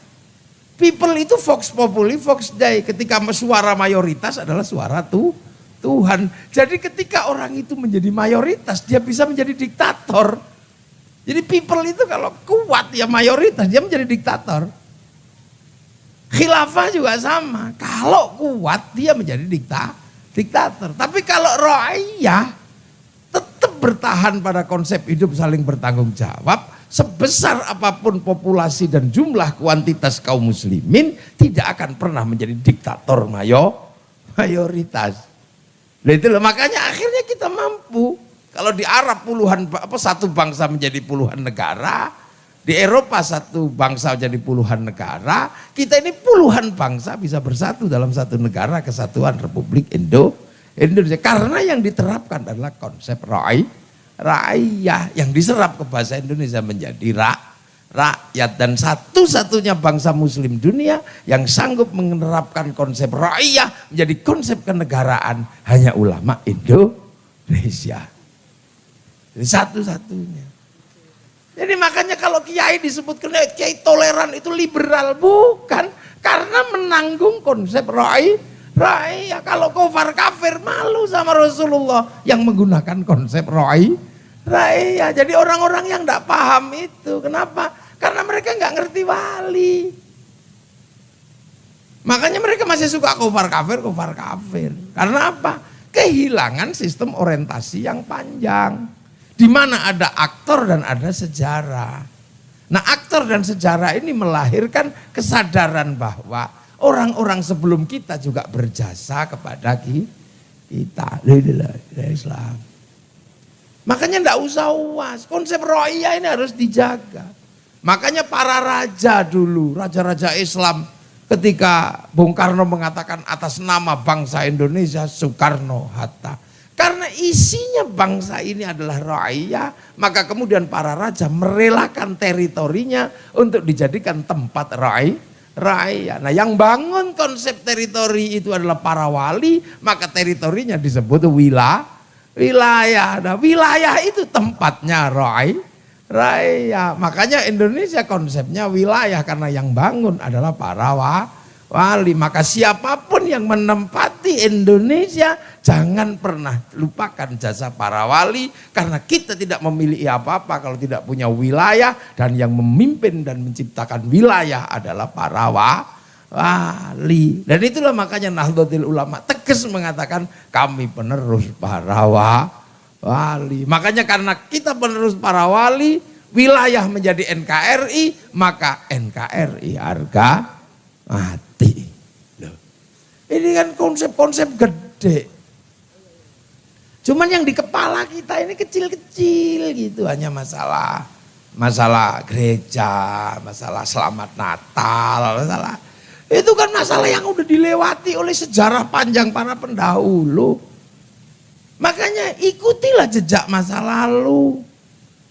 People itu Fox Populi, Fox Day. Ketika suara mayoritas adalah suara tuh Tuhan. Jadi ketika orang itu menjadi mayoritas, dia bisa menjadi diktator. Jadi people itu kalau kuat ya mayoritas, dia menjadi diktator. Khilafah juga sama. Kalau kuat dia menjadi dikta, diktator. Tapi kalau ro'iyah tetap bertahan pada konsep hidup saling bertanggung jawab. Sebesar apa pun populasi dan jumlah kuantitas kaum muslimin tidak akan pernah menjadi diktator mayo, mayoritas. Nah itu makanya akhirnya kita mampu. Kalau di Arab puluhan apa satu bangsa menjadi puluhan negara, di Eropa satu bangsa jadi puluhan negara, kita ini puluhan bangsa bisa bersatu dalam satu negara kesatuan Republik Indo Indonesia. Karena yang diterapkan adalah konsep rai, rakyat yang diserap ke bahasa Indonesia menjadi rak, rakyat dan satu-satunya bangsa muslim dunia yang sanggup menerapkan konsep rakyat menjadi konsep kenegaraan hanya ulama Indonesia. Satu-satunya. Jadi makanya kalau kiai disebut kiai toleran itu liberal bukan karena menanggung konsep rai rai ya kalau kafir kafir malu sama Rasulullah yang menggunakan konsep rai. Rai ya jadi orang-orang yang tidak paham itu kenapa? Karena mereka nggak ngerti wali. Makanya mereka masih suka kafir kafir kafir kafir. Karena apa? Kehilangan sistem orientasi yang panjang. Di mana ada aktor dan ada sejarah. Nah aktor dan sejarah ini melahirkan kesadaran bahwa orang-orang sebelum kita juga berjasa kepada kita. Islam. Makanya tidak usah uas, konsep roya ini harus dijaga. Makanya para raja dulu, raja-raja Islam ketika Bung Karno mengatakan atas nama bangsa Indonesia, Soekarno, Hatta. Karena isinya bangsa ini adalah rakyat, maka kemudian para raja merelakan teritorinya untuk dijadikan tempat rakyat. Rakyat. Nah yang bangun konsep teritori itu adalah para wali, maka teritorinya disebut wilayah. Wilayah. Nah wilayah itu tempatnya rakyat. Raya. Makanya Indonesia konsepnya wilayah karena yang bangun adalah para wali. Maka siapa pun yang menempati Indonesia jangan pernah lupakan jasa para wali karena kita tidak memiliki apa-apa kalau tidak punya wilayah dan yang memimpin dan menciptakan wilayah adalah para wali. Dan itulah makanya Nahdlatul Ulama tegas mengatakan kami penerus para wali. Makanya karena kita penerus para wali, wilayah menjadi NKRI, maka NKRI harga mati. Ini kan konsep-konsep gede. Cuman yang di kepala kita ini kecil-kecil gitu hanya masalah masalah gereja, masalah selamat Natal, masalah itu kan masalah yang udah dilewati oleh sejarah panjang para pendahulu. Makanya ikutilah jejak masa lalu.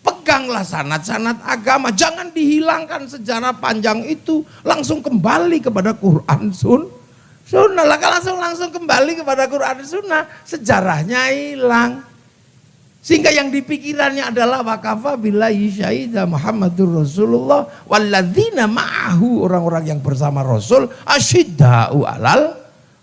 Peganglah sanat-sanat agama, jangan dihilangkan sejarah panjang itu, langsung kembali kepada Quran Sun. Sunnah lah, langsung langsung kembali kepada Quran Sunnah, sejarahnya hilang. Sehingga yang dipikirannya adalah wakafa bila syahidah Muhammadur Rasulullah walladzina ma'ahu orang-orang yang bersama Rasul asyidda'u alal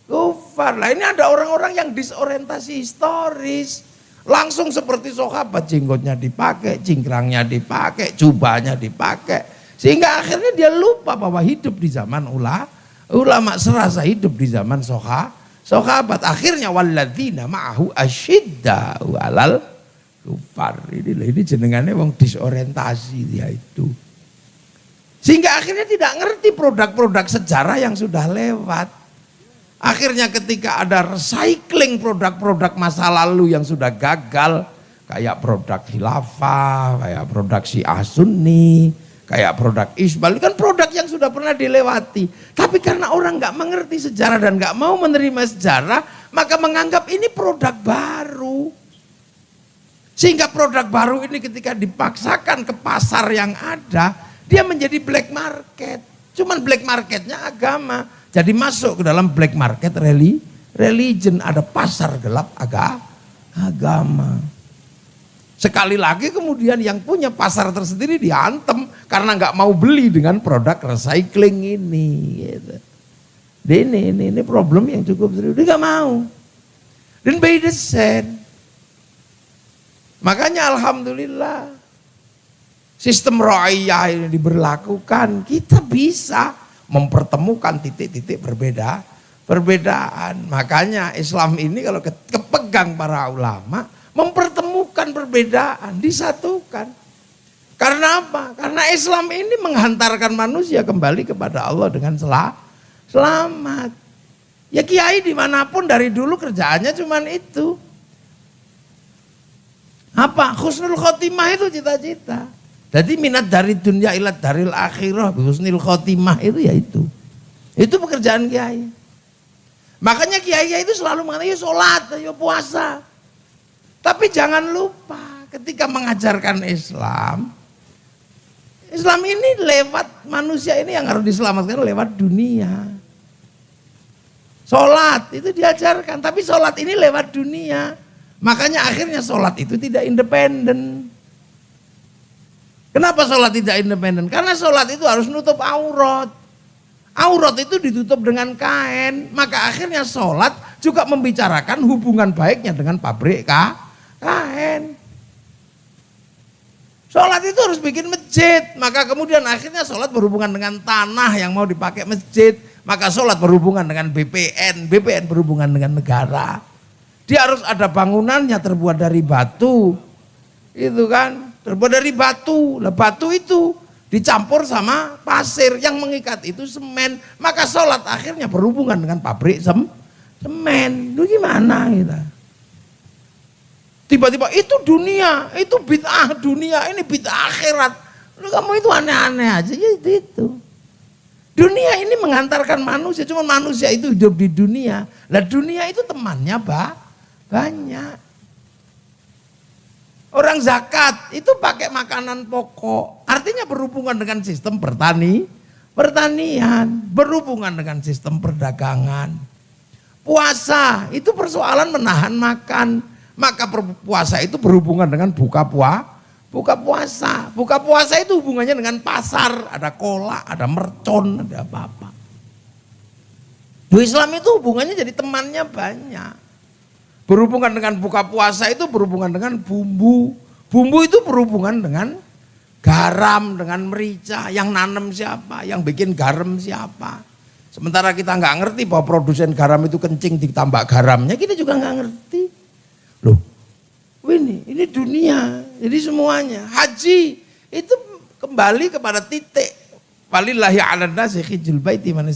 kufar. Lah ini ada orang-orang yang disorientasi historis. Langsung seperti sahabat jenggotnya dipakai, cingkrangnya dipakai, jubahnya dipakai. Sehingga akhirnya dia lupa bahwa hidup di zaman ulama, ulama serasa hidup di zaman soha, sahabat. Akhirnya walladzina ma'ahu asyidda walal kufar. Ini, ini jenengannya wong disorientasi dia itu. Sehingga akhirnya tidak ngerti produk-produk sejarah yang sudah lewat. Akhirnya ketika ada recycling produk-produk masa lalu yang sudah gagal, kayak produk khilafah, kayak produk si Sunni, kayak produk Isbal, kan produk yang sudah pernah dilewati. Tapi karena orang nggak mengerti sejarah dan nggak mau menerima sejarah, maka menganggap ini produk baru. Sehingga produk baru ini ketika dipaksakan ke pasar yang ada, dia menjadi black market. Cuman black marketnya agama. Jadi masuk ke dalam black market reli, religion, ada pasar gelap aga, agama. Sekali lagi kemudian yang punya pasar tersendiri diantem karena nggak mau beli dengan produk recycling ini. Gitu. Ini, ini, ini problem yang cukup serius. Dia nggak mau. Dan by same. Makanya Alhamdulillah sistem royah ini diberlakukan. Kita bisa mempertemukan titik-titik berbeda perbedaan. Makanya Islam ini kalau kepegang para ulama mempertemukan perbedaan, disatukan. Karena apa? Karena Islam ini menghantarkan manusia kembali kepada Allah dengan sel selamat. Ya kiai di mana pun dari dulu kerjaannya cuman itu. Apa? Khusnul khotimah itu cita-cita. Jadi minat dari dunia ilat daril akhirah husnil khotimah itu ya itu. Itu pekerjaan kiai. Makanya kiai-kiai itu selalu mengatakan, ya sholat, ya puasa. Tapi jangan lupa ketika mengajarkan Islam, Islam ini lewat manusia ini yang harus diselamatkan lewat dunia. Sholat itu diajarkan, tapi sholat ini lewat dunia. Makanya akhirnya sholat itu tidak independen. Kenapa sholat tidak independen? Karena sholat itu harus nutup aurat. Aurat itu ditutup dengan kain. Maka akhirnya sholat juga membicarakan hubungan baiknya dengan pabrik kain. Sholat itu harus bikin masjid. Maka kemudian akhirnya sholat berhubungan dengan tanah yang mau dipakai masjid. Maka sholat berhubungan dengan BPN. BPN berhubungan dengan negara. Dia harus ada bangunannya terbuat dari batu. Itu kan, terbuat dari batu. Lah batu itu dicampur sama pasir yang mengikat itu semen. Maka sholat akhirnya berhubungan dengan pabrik sem semen. Lu gimana kita? Tiba-tiba itu dunia, itu bid'ah dunia, ini bid'ah akhirat. Lu kamu itu aneh-aneh aja, ya itu, itu. Dunia ini mengantarkan manusia, cuma manusia itu hidup di dunia. Lah dunia itu temannya, Pak. Banyak. Orang zakat itu pakai makanan pokok. Artinya berhubungan dengan sistem bertani, pertanian, berhubungan dengan sistem perdagangan. Puasa itu persoalan menahan makan. Maka puasa itu berhubungan dengan buka puasa. Buka puasa. Buka puasa itu hubungannya dengan pasar. Ada kolak, ada mercon, ada apa-apa. Islam itu hubungannya jadi temannya banyak. Berhubungan dengan buka puasa itu berhubungan dengan bumbu. Bumbu itu berhubungan dengan garam, dengan merica. Yang nanam siapa, yang bikin garam siapa. Sementara kita nggak ngerti bahwa produsen garam itu kencing ditambah garamnya, kita juga nggak ngerti. Loh, ini, ini dunia, jadi semuanya. Haji itu kembali kepada titik Walillahi ala nasi khijul baiti man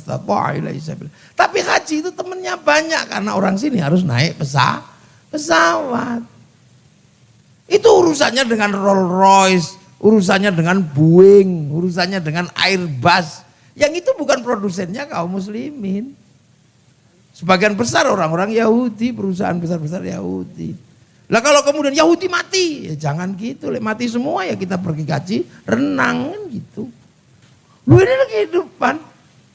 Tapi haji itu temennya banyak karena orang sini harus naik pesa, pesawat. Itu urusannya dengan Rolls Royce, urusannya dengan Boeing, urusannya dengan Airbus. Yang itu bukan produsennya kaum muslimin. Sebagian besar orang-orang Yahudi, perusahaan besar-besar Yahudi. Lah kalau kemudian Yahudi mati, ya jangan gitu, mati semua ya kita pergi kaji renang kan gitu. Lu ini kehidupan.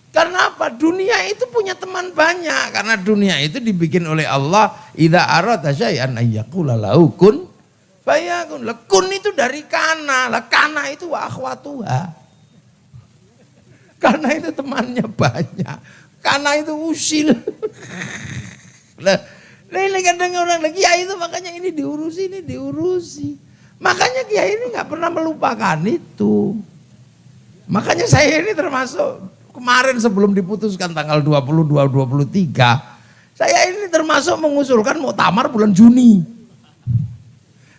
Karena apa? Dunia itu punya teman banyak. Karena dunia itu dibikin oleh Allah. Ida arata syai'an ayyakula lahu kun bayakun. Lekun itu dari kana. Lah kana itu wa akhwatuha. Karena itu temannya banyak. Karena itu usil. Lah, ini kadang orang lagi ya itu makanya ini diurusi, ini diurusi. Makanya kiai ini nggak pernah melupakan itu. Makanya saya ini termasuk kemarin sebelum diputuskan tanggal 22 23 saya ini termasuk mengusulkan mau tamar bulan Juni.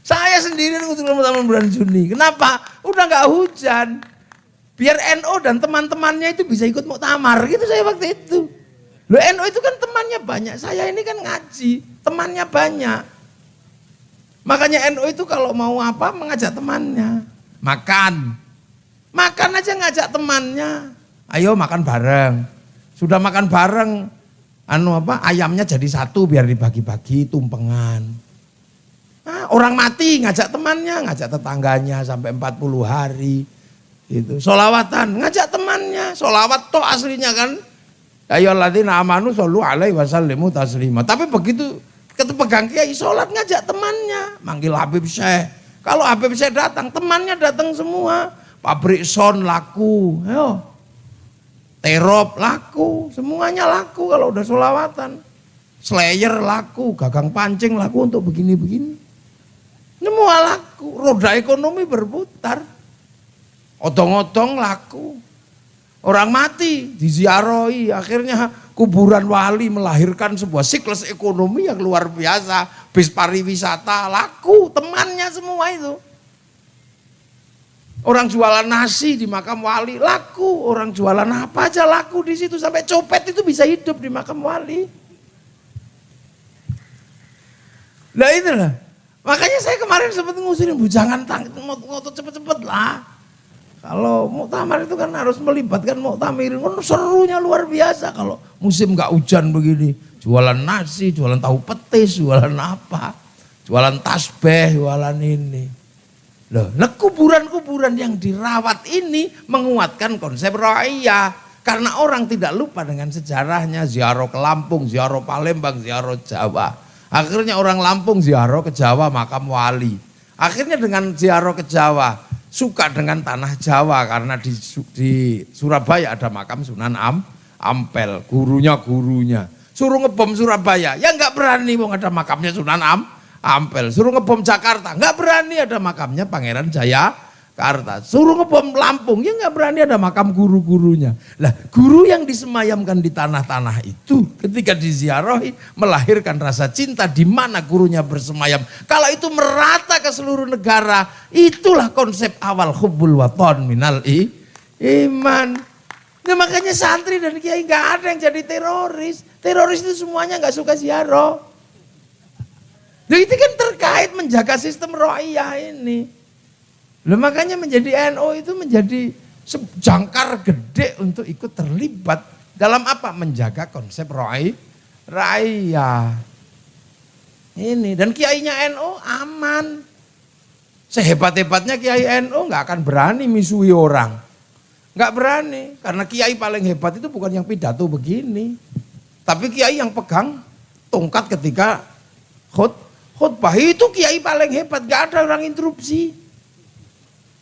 Saya sendiri mengusulkan mau tamar bulan Juni. Kenapa? Udah nggak hujan. Biar NO dan teman-temannya itu bisa ikut mau tamar gitu saya waktu itu. Lo NO itu kan temannya banyak. Saya ini kan ngaji, temannya banyak. Makanya NO itu kalau mau apa mengajak temannya. Makan, Makan aja ngajak temannya. Ayo makan bareng. Sudah makan bareng, anu apa ayamnya jadi satu biar dibagi-bagi tumpengan. Nah, orang mati ngajak temannya, ngajak tetangganya sampai 40 hari. Itu solawatan, ngajak temannya, solawat toh aslinya kan. Ayo ladina amanu solu alaihi wasallimu taslima. Tapi begitu ketemu pegang kiai sholat ngajak temannya, manggil Habib Syekh. Kalau Habib Syekh datang, temannya datang semua pabrik son laku, ayo. Terop laku, semuanya laku kalau udah solawatan. Slayer laku, gagang pancing laku untuk begini-begini. Semua laku, roda ekonomi berputar. Otong-otong laku. Orang mati, diziarahi, akhirnya kuburan wali melahirkan sebuah siklus ekonomi yang luar biasa. Bis pariwisata laku, temannya semua itu. Orang jualan nasi di makam wali laku, orang jualan apa aja laku di situ sampai copet itu bisa hidup di makam wali. Nah itulah. Makanya saya kemarin sempat ngusirin, bu jangan ngotot cepet-cepet lah. Kalau muktamar itu kan harus melibatkan muktamir, serunya luar biasa kalau musim nggak hujan begini. Jualan nasi, jualan tahu petis, jualan apa. Jualan tasbih, jualan ini. Loh, nah kuburan-kuburan yang dirawat ini menguatkan konsep raya. Karena orang tidak lupa dengan sejarahnya, ziarah ke Lampung, ziarah Palembang, ziarah Jawa. Akhirnya orang Lampung ziarah ke Jawa makam wali. Akhirnya dengan ziarah ke Jawa, suka dengan tanah Jawa karena di, di Surabaya ada makam Sunan Am, Ampel, gurunya gurunya. Suruh ngebom Surabaya, ya nggak berani mau ada makamnya Sunan Am, Ampel. Suruh ngebom Jakarta, nggak berani ada makamnya Pangeran Jaya Karta. Suruh ngebom Lampung, ya nggak berani ada makam guru-gurunya. Lah guru yang disemayamkan di tanah-tanah itu ketika diziarahi melahirkan rasa cinta di mana gurunya bersemayam. Kalau itu merata ke seluruh negara, itulah konsep awal hubbul waton minal i, iman. Nah makanya santri dan kiai nggak ada yang jadi teroris. Teroris itu semuanya nggak suka ziarah. Nah itu kan terkait menjaga sistem rohiyah ini. Loh, makanya menjadi NO itu menjadi jangkar gede untuk ikut terlibat dalam apa? Menjaga konsep rohi raya. Ini dan kiainya NO aman. Sehebat-hebatnya kiai NO nggak akan berani misui orang. Nggak berani karena kiai paling hebat itu bukan yang pidato begini. Tapi kiai yang pegang tongkat ketika khut khutbah itu kiai paling hebat, gak ada orang interupsi.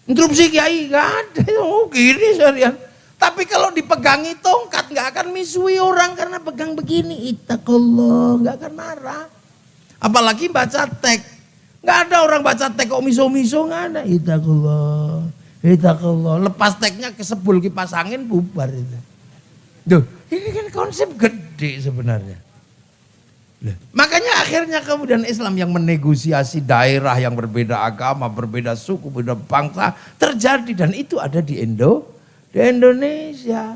Interupsi kiai gak ada, oh gini seharian. Tapi kalau dipegangi tongkat gak akan misui orang karena pegang begini. Itakullah, gak akan marah. Apalagi baca teks. Gak ada orang baca teks kok miso-miso gak ada. Itakullah, itakullah. Lepas teksnya kesebul kipas angin bubar itu. Duh, ini kan konsep gede sebenarnya. Makanya akhirnya kemudian Islam yang menegosiasi daerah yang berbeda agama, berbeda suku, berbeda bangsa terjadi dan itu ada di Indo, di Indonesia.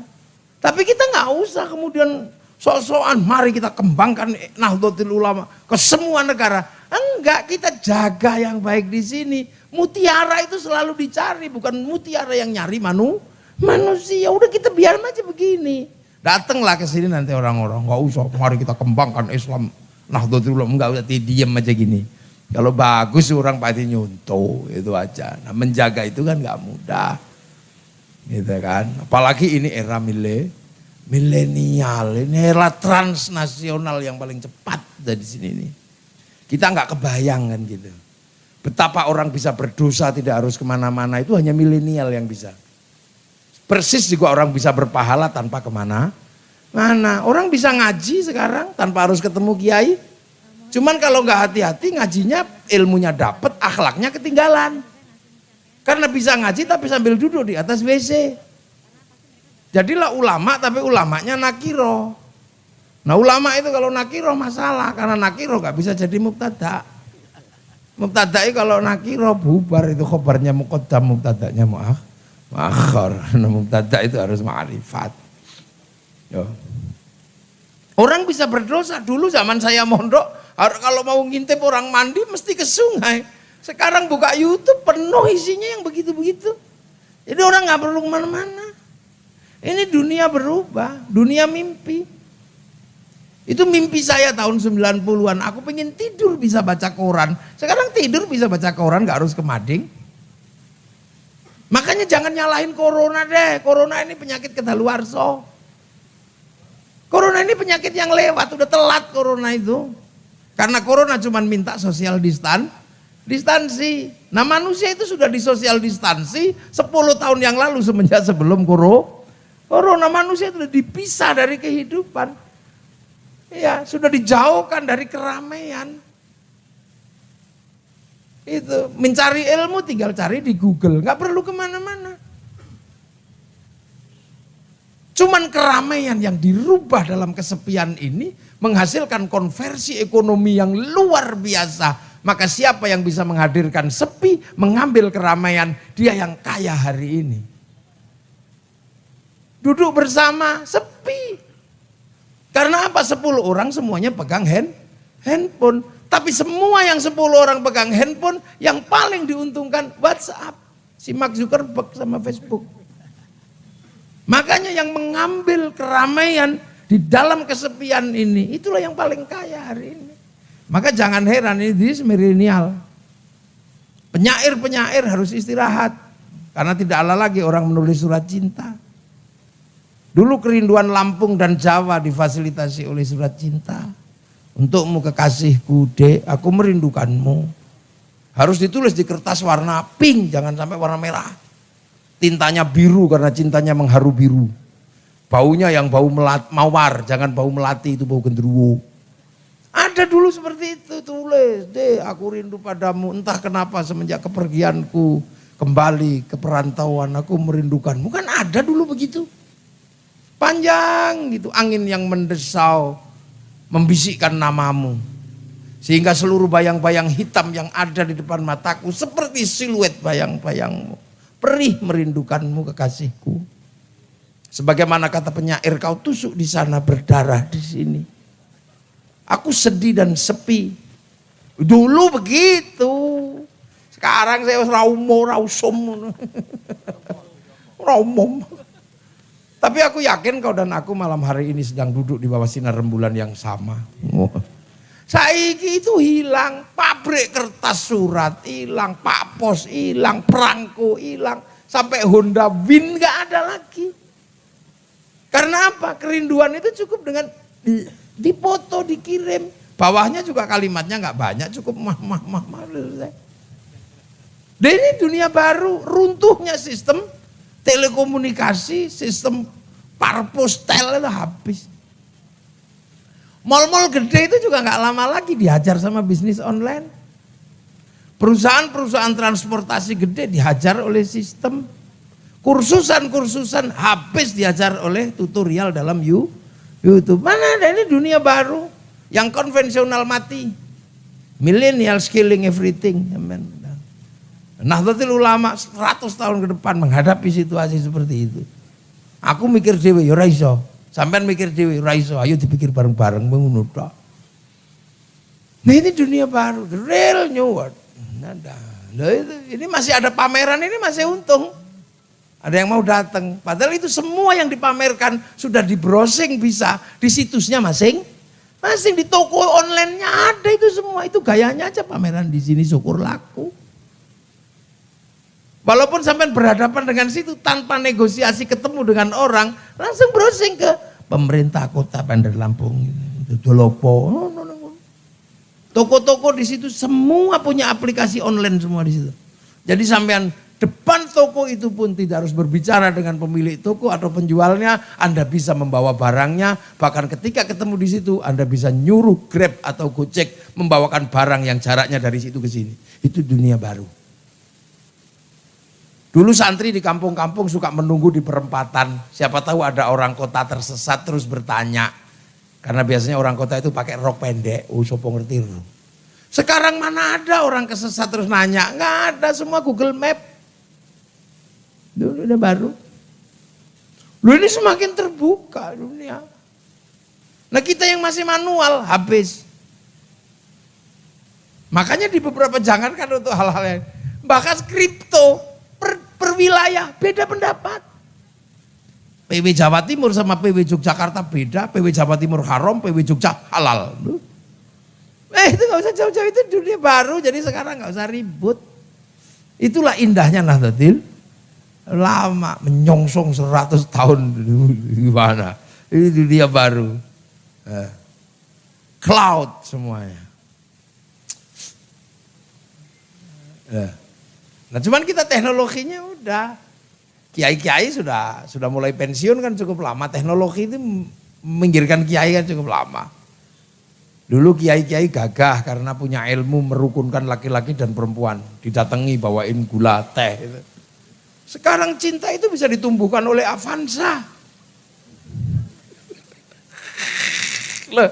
Tapi kita nggak usah kemudian sok-sokan mari kita kembangkan Nahdlatul Ulama ke semua negara. Enggak, kita jaga yang baik di sini. Mutiara itu selalu dicari, bukan mutiara yang nyari manu, manusia. Udah kita biar aja begini. Datanglah ke sini nanti orang-orang, nggak usah, mari kita kembangkan Islam. Nah, dulu enggak usah diam aja gini. Kalau bagus orang pasti nyuntuh, itu aja. Nah, menjaga itu kan nggak mudah. Gitu kan. Apalagi ini era mile, milenial, ini era transnasional yang paling cepat dari sini ini. Kita nggak kebayang kan gitu. Betapa orang bisa berdosa tidak harus ke mana-mana itu hanya milenial yang bisa. Persis juga orang bisa berpahala tanpa ke mana. Mana? Orang bisa ngaji sekarang tanpa harus ketemu kiai. Cuman kalau nggak hati-hati ngajinya ilmunya dapat, akhlaknya ketinggalan. Karena bisa ngaji tapi sambil duduk di atas WC. Jadilah ulama tapi ulamanya nakiro. Nah ulama itu kalau nakiro masalah karena nakiro nggak bisa jadi mubtada. Mubtada kalau nakiro bubar itu khobarnya muqaddam mubtadanya mu'ah Makhar, mubtada itu harus ma'rifat. Orang bisa berdosa dulu zaman saya mondok, kalau mau ngintip orang mandi mesti ke sungai. Sekarang buka YouTube penuh isinya yang begitu-begitu. Jadi orang nggak perlu ke mana-mana. Ini dunia berubah, dunia mimpi. Itu mimpi saya tahun 90-an. Aku pengen tidur bisa baca koran. Sekarang tidur bisa baca koran, gak harus ke mading. Makanya jangan nyalahin corona deh. Corona ini penyakit kedaluarso. Corona ini penyakit yang lewat, udah telat corona itu. Karena corona cuma minta sosial distan, distansi. Nah manusia itu sudah di sosial distansi 10 tahun yang lalu semenjak sebelum koro. Corona manusia sudah dipisah dari kehidupan. Ya, sudah dijauhkan dari keramaian. Itu mencari ilmu tinggal cari di Google, nggak perlu ke mana-mana. Cuman keramaian yang dirubah dalam kesepian ini menghasilkan konversi ekonomi yang luar biasa. Maka siapa yang bisa menghadirkan sepi, mengambil keramaian, dia yang kaya hari ini. Duduk bersama, sepi. Karena apa? Sepuluh orang semuanya pegang hand, handphone. Tapi semua yang 10 orang pegang handphone, yang paling diuntungkan WhatsApp. Si Mark Zuckerberg sama Facebook. Makanya yang mengambil keramaian Di dalam kesepian ini, itulah yang paling kaya hari ini. Maka jangan heran ini di milenial. Penyair-penyair harus istirahat. Karena tidak ada lagi orang menulis surat cinta. Dulu kerinduan Lampung dan Jawa difasilitasi oleh surat cinta. Untukmu kekasihku, dek, aku merindukanmu. Harus ditulis di kertas warna pink, jangan sampai warna merah. Tintanya biru karena cintanya mengharu biru. Baunya yang bau melat, mawar, jangan bau melati itu bau gendruwo. Ada dulu seperti itu, tulis, deh aku rindu padamu, entah kenapa semenjak kepergianku kembali ke perantauan, aku merindukanmu. Kan ada dulu begitu. Panjang gitu, angin yang mendesau, membisikkan namamu. Sehingga seluruh bayang-bayang hitam yang ada di depan mataku seperti siluet bayang-bayangmu. Perih merindukanmu kekasihku. Sebagaimana kata penyair kau tusuk di sana berdarah di sini. Aku sedih dan sepi. Dulu begitu. Sekarang saya raumo, rausum. raumom. Tapi aku yakin kau dan aku malam hari ini sedang duduk di bawah sinar rembulan yang sama. Saiki itu hilang, pabrik kertas surat hilang, pak pos hilang, perangko hilang, sampai Honda Win gak ada lagi. Karena apa? Kerinduan itu cukup dengan dipoto, dikirim. Bawahnya juga kalimatnya nggak banyak, cukup mah mah mah mah. Dan ini dunia baru, runtuhnya sistem telekomunikasi, sistem parpostel itu habis. Mal-mal gede itu juga nggak lama lagi dihajar sama bisnis online. Perusahaan-perusahaan transportasi gede dihajar oleh sistem. Kursusan-kursusan habis diajar oleh tutorial dalam YouTube. Mana ada ini dunia baru yang konvensional mati. Millennial skilling everything. Amen. Nahdlatul Ulama 100 tahun ke depan menghadapi situasi seperti itu. Aku mikir dewi, ya raiso. Sampai mikir dewi, raiso. Ayo dipikir bareng-bareng mengunut. Nah ini dunia baru, real new world. Nah, ini masih ada pameran, ini masih untung. Ada yang mau datang. Padahal itu semua yang dipamerkan sudah di browsing bisa di situsnya masing. Masing di toko online-nya ada itu semua. Itu gayanya aja pameran di sini syukur laku. Walaupun sampai berhadapan dengan situ tanpa negosiasi ketemu dengan orang, langsung browsing ke pemerintah kota Bandar Lampung, Dolopo. Toko-toko di situ semua punya aplikasi online semua di situ. Jadi sampean depan toko itu pun tidak harus berbicara dengan pemilik toko atau penjualnya, Anda bisa membawa barangnya, bahkan ketika ketemu di situ Anda bisa nyuruh Grab atau Gojek membawakan barang yang jaraknya dari situ ke sini. Itu dunia baru. Dulu santri di kampung-kampung suka menunggu di perempatan. Siapa tahu ada orang kota tersesat terus bertanya. Karena biasanya orang kota itu pakai rok pendek. Oh sopo ngerti Sekarang mana ada orang kesesat terus nanya. Nggak ada semua Google Map. Dulu udah baru. Lu ini semakin terbuka dunia. Nah kita yang masih manual habis. Makanya di beberapa jangan kan untuk hal-hal yang bahkan kripto per wilayah beda pendapat. PW Jawa Timur sama PW Yogyakarta beda, PW Jawa Timur haram, PW Jogja halal. Eh itu gak usah jauh-jauh itu dunia baru, jadi sekarang gak usah ribut. Itulah indahnya Nahdlatul lama menyongsong 100 tahun gimana. Ini dunia baru. Eh, cloud semuanya. Eh. Nah cuman kita teknologinya udah. Kiai-kiai sudah sudah mulai pensiun kan cukup lama. Teknologi itu minggirkan kiai kan cukup lama. Dulu kiai-kiai gagah karena punya ilmu merukunkan laki-laki dan perempuan. Didatangi bawain gula teh. Gitu. Sekarang cinta itu bisa ditumbuhkan oleh Avanza. Loh,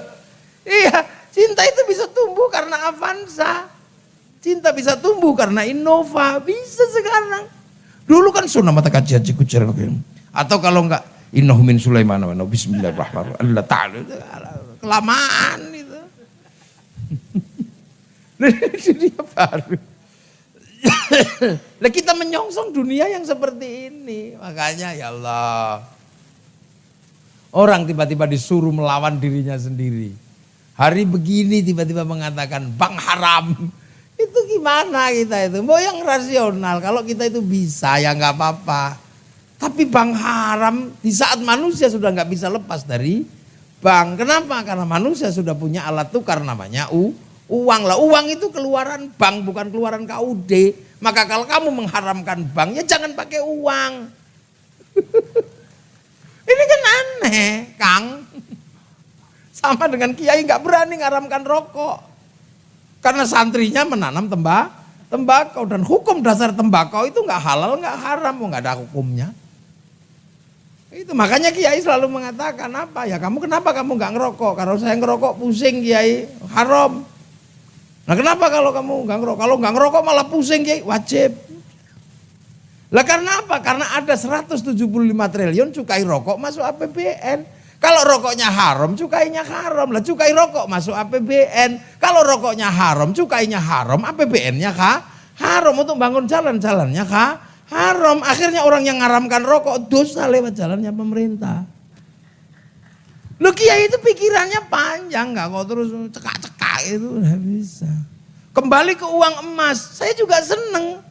iya cinta itu bisa tumbuh karena Avanza. Cinta bisa tumbuh karena Innova, bisa sekarang. Dulu kan sunnah mata kajian cikucer. Atau kalau enggak Innahu min Sulaiman wa bismillahirrahmanirrahim. Allah ta'ala. Kelamaan itu. dunia baru. Nah kita menyongsong dunia yang seperti ini. Makanya ya Allah. Orang tiba-tiba disuruh melawan dirinya sendiri. Hari begini tiba-tiba mengatakan bang haram. Itu gimana kita itu? Mau yang rasional. Kalau kita itu bisa ya nggak apa-apa. Tapi bang haram di saat manusia sudah nggak bisa lepas dari bank. Kenapa? Karena manusia sudah punya alat tukar namanya u, uang lah. Uang itu keluaran bank bukan keluaran KUD. Maka kalau kamu mengharamkan bank ya jangan pakai uang. Ini kan aneh, Kang. Sama dengan kiai nggak berani ngaramkan rokok. Karena santrinya menanam tembak, tembakau dan hukum dasar tembakau itu nggak halal, nggak haram, nggak ada hukumnya. Itu makanya Kiai selalu mengatakan apa ya kamu kenapa kamu nggak ngerokok? Kalau saya ngerokok pusing Kiai, haram. Nah kenapa kalau kamu nggak ngerokok? Kalau nggak ngerokok malah pusing Kiai, wajib. Lah karena apa? Karena ada 175 triliun cukai rokok masuk APBN. Kalau rokoknya haram, cukainya haram. Lah cukai rokok masuk APBN. Kalau rokoknya haram, cukainya haram, APBN-nya kah? Haram untuk bangun jalan-jalannya kah? Haram. Akhirnya orang yang ngaramkan rokok dosa lewat jalannya pemerintah. Lu kiai itu pikirannya panjang nggak kok terus cekak-cekak itu nggak bisa. Kembali ke uang emas, saya juga seneng.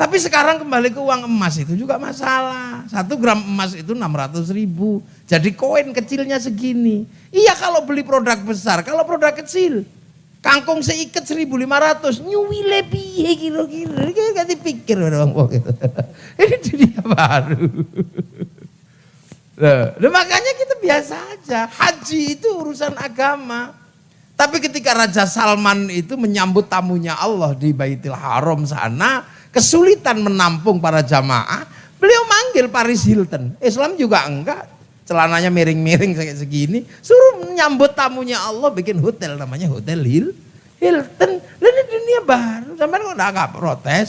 Tapi sekarang kembali ke uang emas itu juga masalah. Satu gram emas itu 600 ribu. Jadi koin kecilnya segini. Iya kalau beli produk besar, kalau produk kecil. Kangkung seikat 1500, nyuwi lebih kira-kira. Gak dipikir orang Ini dunia baru. Nah, makanya kita biasa aja. Haji itu urusan agama. Tapi ketika Raja Salman itu menyambut tamunya Allah di Baitul Haram sana, kesulitan menampung para jamaah, beliau manggil Paris Hilton. Islam juga enggak, celananya miring-miring kayak segini, suruh menyambut tamunya Allah bikin hotel namanya Hotel Hil Hilton. Ini dunia baru, sampai kok enggak protes.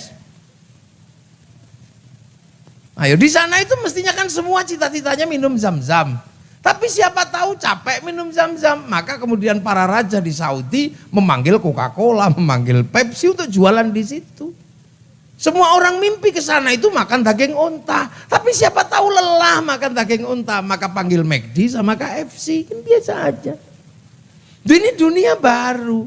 Ayo di sana itu mestinya kan semua cita-citanya minum zam-zam. Tapi siapa tahu capek minum zam-zam. Maka kemudian para raja di Saudi memanggil Coca-Cola, memanggil Pepsi untuk jualan di situ. Semua orang mimpi ke sana itu makan daging unta. Tapi siapa tahu lelah makan daging unta, maka panggil McD sama KFC. Kan biasa aja. Ini dunia baru.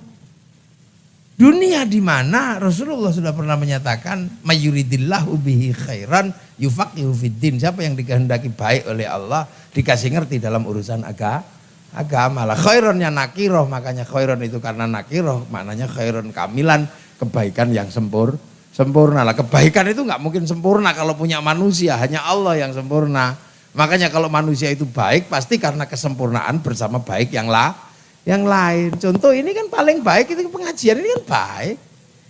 Dunia di mana Rasulullah sudah pernah menyatakan mayuridillahu bihi khairan yufaqihu fiddin. Siapa yang dikehendaki baik oleh Allah dikasih ngerti dalam urusan agama agama lah. Khaironnya nakiroh makanya khairon itu karena nakiroh maknanya khairon kamilan kebaikan yang sempurna sempurna lah. Kebaikan itu nggak mungkin sempurna kalau punya manusia, hanya Allah yang sempurna. Makanya kalau manusia itu baik pasti karena kesempurnaan bersama baik yang lah, yang lain. Contoh ini kan paling baik itu pengajian ini kan baik.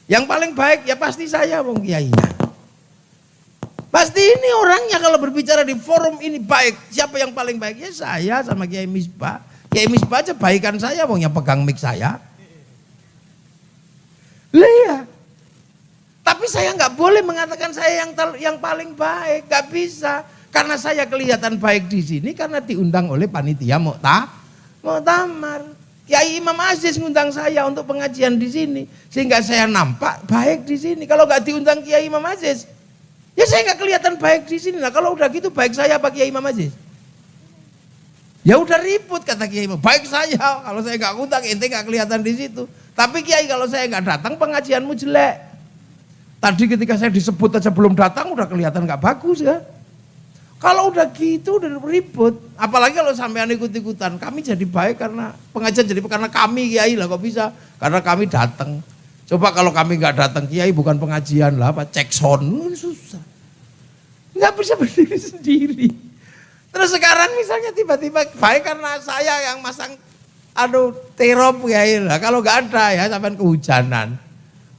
Yang paling baik ya pasti saya wong kiainya. Pasti ini orangnya kalau berbicara di forum ini baik. Siapa yang paling baik? Ya saya sama Kiai Misbah. Kiai Misbah aja baikan saya, wong yang pegang mic saya. Lihat. Tapi saya nggak boleh mengatakan saya yang yang paling baik, nggak bisa. Karena saya kelihatan baik di sini karena diundang oleh panitia Mokta, Moktamar. Kiai Imam Aziz ngundang saya untuk pengajian di sini, sehingga saya nampak baik di sini. Kalau nggak diundang Kiai Imam Aziz, ya saya nggak kelihatan baik di sini. Nah kalau udah gitu baik saya apa Kiai Imam Aziz? Ya udah ribut kata Kiai Imam. Baik saya, kalau saya nggak ngundang ente nggak kelihatan di situ. Tapi Kiai kalau saya nggak datang pengajianmu jelek. Tadi ketika saya disebut aja belum datang udah kelihatan nggak bagus ya. Kalau udah gitu udah ribut. Apalagi kalau sampean ikut-ikutan. Kami jadi baik karena pengajian jadi karena kami kiai lah kok bisa. Karena kami datang. Coba kalau kami nggak datang kiai bukan pengajian lah apa cek son susah. Nggak bisa berdiri sendiri. Terus sekarang misalnya tiba-tiba baik karena saya yang masang aduh terop kiai lah. Kalau nggak ada ya sampai kehujanan.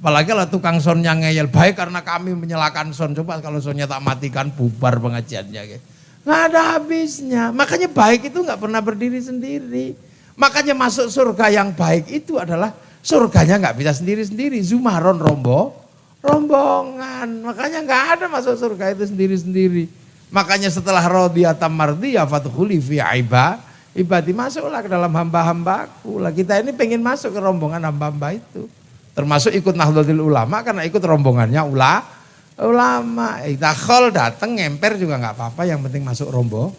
Apalagi kalau tukang sonnya ngeyel, baik karena kami menyalakan son. Coba kalau sonnya tak matikan, bubar pengajiannya. Nggak ada habisnya. Makanya baik itu nggak pernah berdiri sendiri. Makanya masuk surga yang baik itu adalah surganya nggak bisa sendiri-sendiri. Zumaron rombo, rombongan. Makanya nggak ada masuk surga itu sendiri-sendiri. Makanya setelah rodiyata mardiyah fatuhuli fi aiba, ibadi masuklah ke dalam hamba-hambaku. Lah kita ini pengen masuk ke rombongan hamba-hamba itu. Termasuk ikut Nahdlatul Ulama karena ikut rombongannya ula, ulama. Dakhol datang ngemper juga nggak apa-apa, yang penting masuk rombo,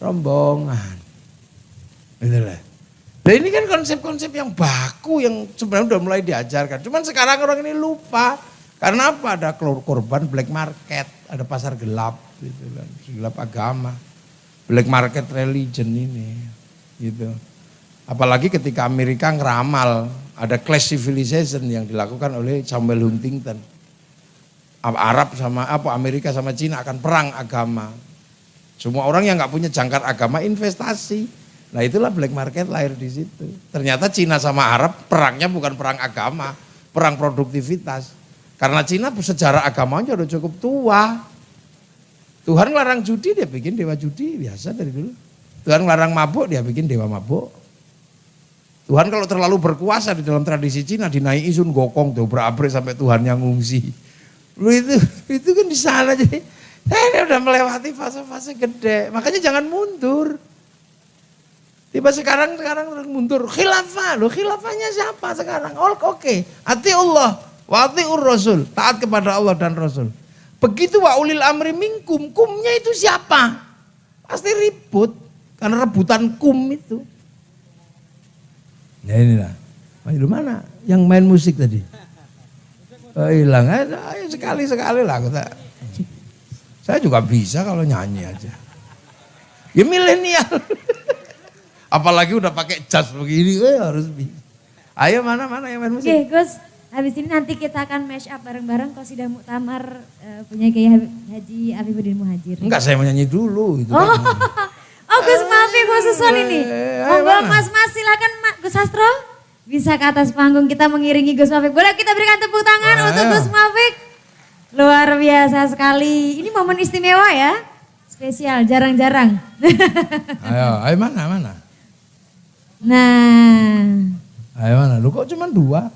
rombongan. Gitu lah. Nah ini kan konsep-konsep yang baku yang sebenarnya udah mulai diajarkan. Cuman sekarang orang ini lupa. Karena apa? Ada korban black market, ada pasar gelap gitu kan, gelap agama. Black market religion ini gitu. Apalagi ketika Amerika ngeramal ada class civilization yang dilakukan oleh Samuel Huntington. Arab sama apa Amerika sama Cina akan perang agama. Semua orang yang nggak punya jangkar agama investasi. Nah itulah black market lahir di situ. Ternyata Cina sama Arab perangnya bukan perang agama, perang produktivitas. Karena Cina sejarah agamanya udah cukup tua. Tuhan larang judi dia bikin dewa judi biasa dari dulu. Tuhan larang mabuk dia bikin dewa mabuk. Tuhan kalau terlalu berkuasa di dalam tradisi Cina dinaiki sun gokong tuh berabrik sampai Tuhan yang ngungsi. Lu itu itu kan di sana jadi eh, udah melewati fase-fase gede. Makanya jangan mundur. Tiba sekarang sekarang mundur khilafah lo khilafahnya siapa sekarang? Oh, oke, okay. ati Allah, wati ur Rasul, taat kepada Allah dan Rasul. Begitu wa ulil amri minkum, kumnya itu siapa? Pasti ribut karena rebutan kum itu. Ya inilah. Ayo mana? Yang main musik tadi? Oh, hilang aja, ayo sekali sekali lah kita. Saya juga bisa kalau nyanyi aja. Ya milenial. Apalagi udah pakai jas begini, eh, harus bisa. Ayo mana mana yang main musik? Oke, Gus. Habis ini nanti kita akan mash up bareng-bareng kalau sudah muktamar uh, punya Kiai Haji Afifuddin Muhajir. Enggak, saya mau nyanyi dulu itu. Oh. Kan. Oh Gus Mafi khusus ini. Eh, Monggo Mas Mas silakan Gus Astro. Bisa ke atas panggung kita mengiringi Gus Mafik. Boleh kita berikan tepuk tangan Ayo. untuk Gus Mafik. Luar biasa sekali. Ini momen istimewa ya. Spesial, jarang-jarang. ayo, ayo mana, mana? Nah. Ayo mana, lu kok cuma dua?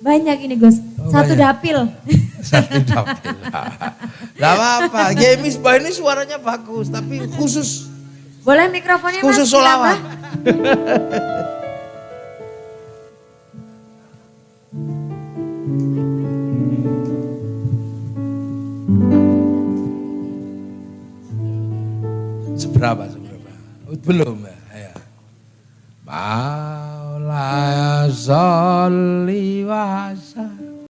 Banyak ini Gus, oh, satu banyak. dapil. satu dapil. Gak apa-apa, Gemis Bah ini suaranya bagus, tapi khusus boleh mikrofonnya Khusus mas? solawat. seberapa seberapa? Belum ya. ya. Maulaya sholli wa